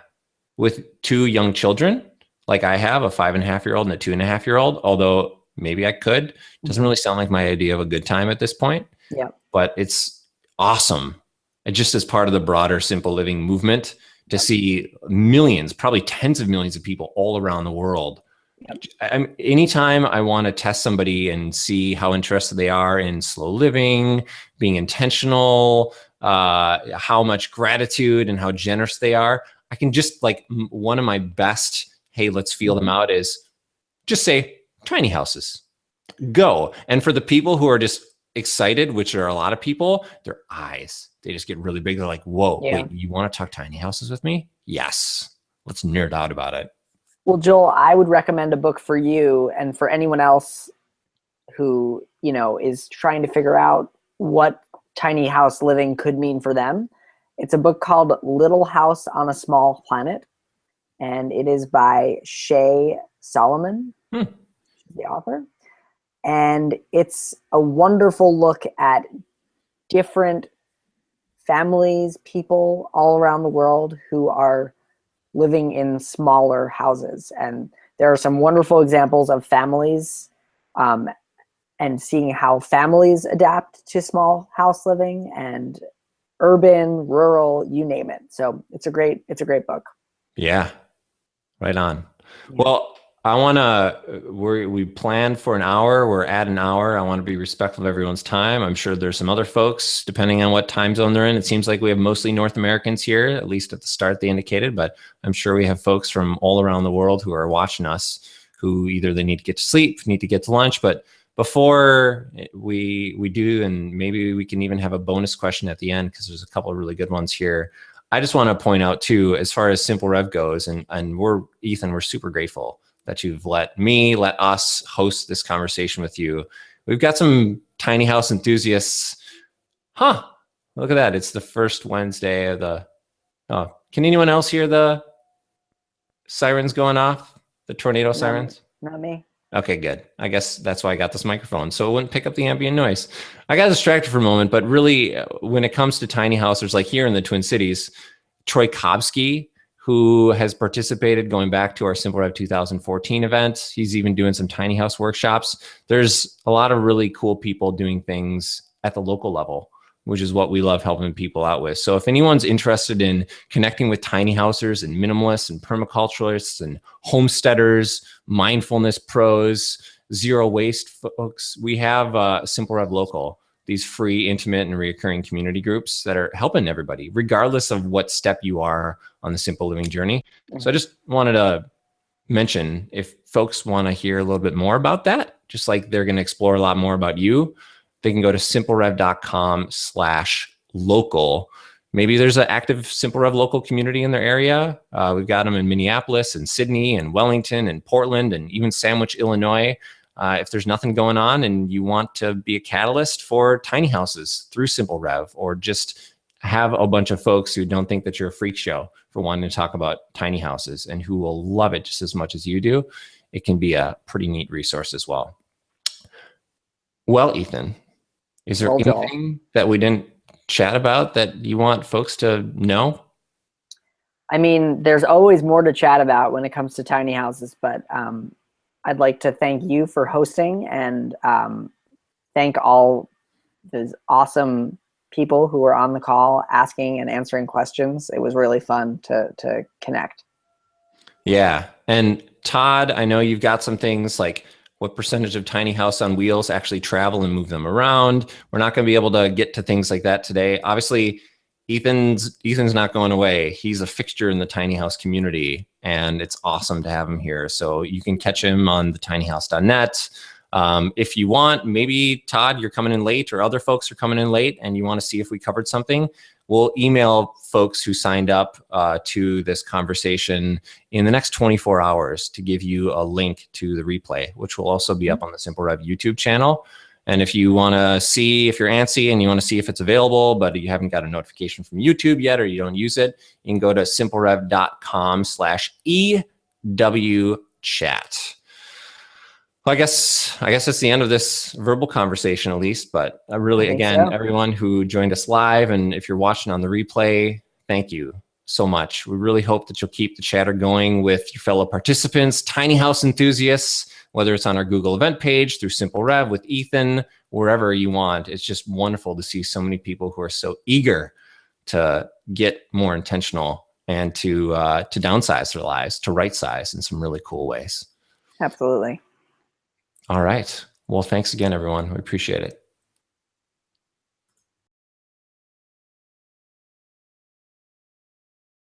Speaker 1: With two young children, like I have a five and a half year old and a two and a half year old, although maybe I could, doesn't really sound like my idea of a good time at this point.
Speaker 2: Yeah.
Speaker 1: But it's awesome. And just as part of the broader simple living movement to see millions, probably tens of millions of people all around the world I'm, anytime I want to test somebody and see how interested they are in slow living, being intentional, uh, how much gratitude and how generous they are, I can just like one of my best, hey, let's feel them mm-hmm. out is just say tiny houses, go. And for the people who are just excited, which are a lot of people, their eyes, they just get really big. They're like, whoa, yeah. wait, you want to talk tiny houses with me? Yes. Let's nerd out about it.
Speaker 2: Well, Joel, I would recommend a book for you and for anyone else who, you know, is trying to figure out what tiny house living could mean for them. It's a book called Little House on a Small Planet, and it is by Shay Salomon, hmm. the author. And it's a wonderful look at different families, people all around the world who are living in smaller houses. And there are some wonderful examples of families um, and seeing how families adapt to small house living and urban, rural, you name it. So it's a great, it's a great book.
Speaker 1: Yeah, right on. Yeah. Well, I want to, we we planned for an hour. We're at an hour. I want to be respectful of everyone's time. I'm sure there's some other folks, depending on what time zone they're in. It seems like we have mostly North Americans here, at least at the start they indicated, but I'm sure we have folks from all around the world who are watching us who either they need to get to sleep, need to get to lunch, but before eh, we we do, and maybe we can even have a bonus question at the end because there's a couple of really good ones here. I just want to point out too, as far as Simple Rev goes, and and we're Ethan, we're super grateful that you've let me, let us host this conversation with you. We've got some tiny house enthusiasts. Huh? Look at that! It's the first Wednesday of the. Oh, can anyone else hear the sirens going off? The tornado sirens?
Speaker 2: Not me.
Speaker 1: Okay, good. I guess that's why I got this microphone. So it wouldn't pick up the ambient noise. I got distracted for a moment, but really, uh, when it comes to tiny houses, like here in the Twin Cities, Troy Kobski, who has participated going back to our Simple Rev 2014 event, he's even doing some tiny house workshops. There's a lot of really cool people doing things at the local level which is what we love helping people out with. So if anyone's interested in connecting with tiny housers and minimalists and permaculturalists and homesteaders, mindfulness pros, zero waste folks, we have uh, Simple Rev Local, these free, intimate, and reoccurring community groups that are helping everybody, regardless of what step you are on the simple living journey. So I just wanted to mention if folks want to hear a little bit more about that, just like they're going to explore a lot more about you, they can go to simplerev.com slash local. Maybe there's an active Simple Rev local community in their area. Uh, we've got them in Minneapolis and Sydney and Wellington and Portland and even Sandwich, Illinois. Uh, if there's nothing going on and you want to be a catalyst for tiny houses through Simple Rev or just have a bunch of folks who don't think that you're a freak show for wanting to talk about tiny houses and who will love it just as much as you do, it can be a pretty neat resource as well. Well, Ethan, is there anything that we didn't chat about that you want folks to know?
Speaker 2: I mean, there's always more to chat about when it comes to tiny houses, but um, I'd like to thank you for hosting and um, thank all those awesome people who were on the call asking and answering questions. It was really fun to, to connect.
Speaker 1: Yeah. And Todd, I know you've got some things like what percentage of tiny house on wheels actually travel and move them around. We're not going to be able to get to things like that today. Obviously, Ethan's Ethan's not going away. He's a fixture in the tiny house community, and it's awesome to have him here. So you can catch him on the tinyhouse.net. Um, if you want, maybe Todd, you're coming in late, or other folks are coming in late, and you want to see if we covered something we'll email folks who signed up uh, to this conversation in the next 24 hours to give you a link to the replay, which will also be up on the Simple Rev YouTube channel. And if you want to see if you're antsy and you want to see if it's available, but you haven't got a notification from YouTube yet or you don't use it, you can go to simplerev.com slash EW chat. Well, I guess I guess that's the end of this verbal conversation, at least. But uh, really, again, so. everyone who joined us live, and if you're watching on the replay, thank you so much. We really hope that you'll keep the chatter going with your fellow participants, tiny house enthusiasts, whether it's on our Google event page through Simple Rev with Ethan, wherever you want. It's just wonderful to see so many people who are so eager to get more intentional and to uh, to downsize their lives, to right size in some really cool ways.
Speaker 2: Absolutely.
Speaker 1: All right. Well, thanks again, everyone. We appreciate it.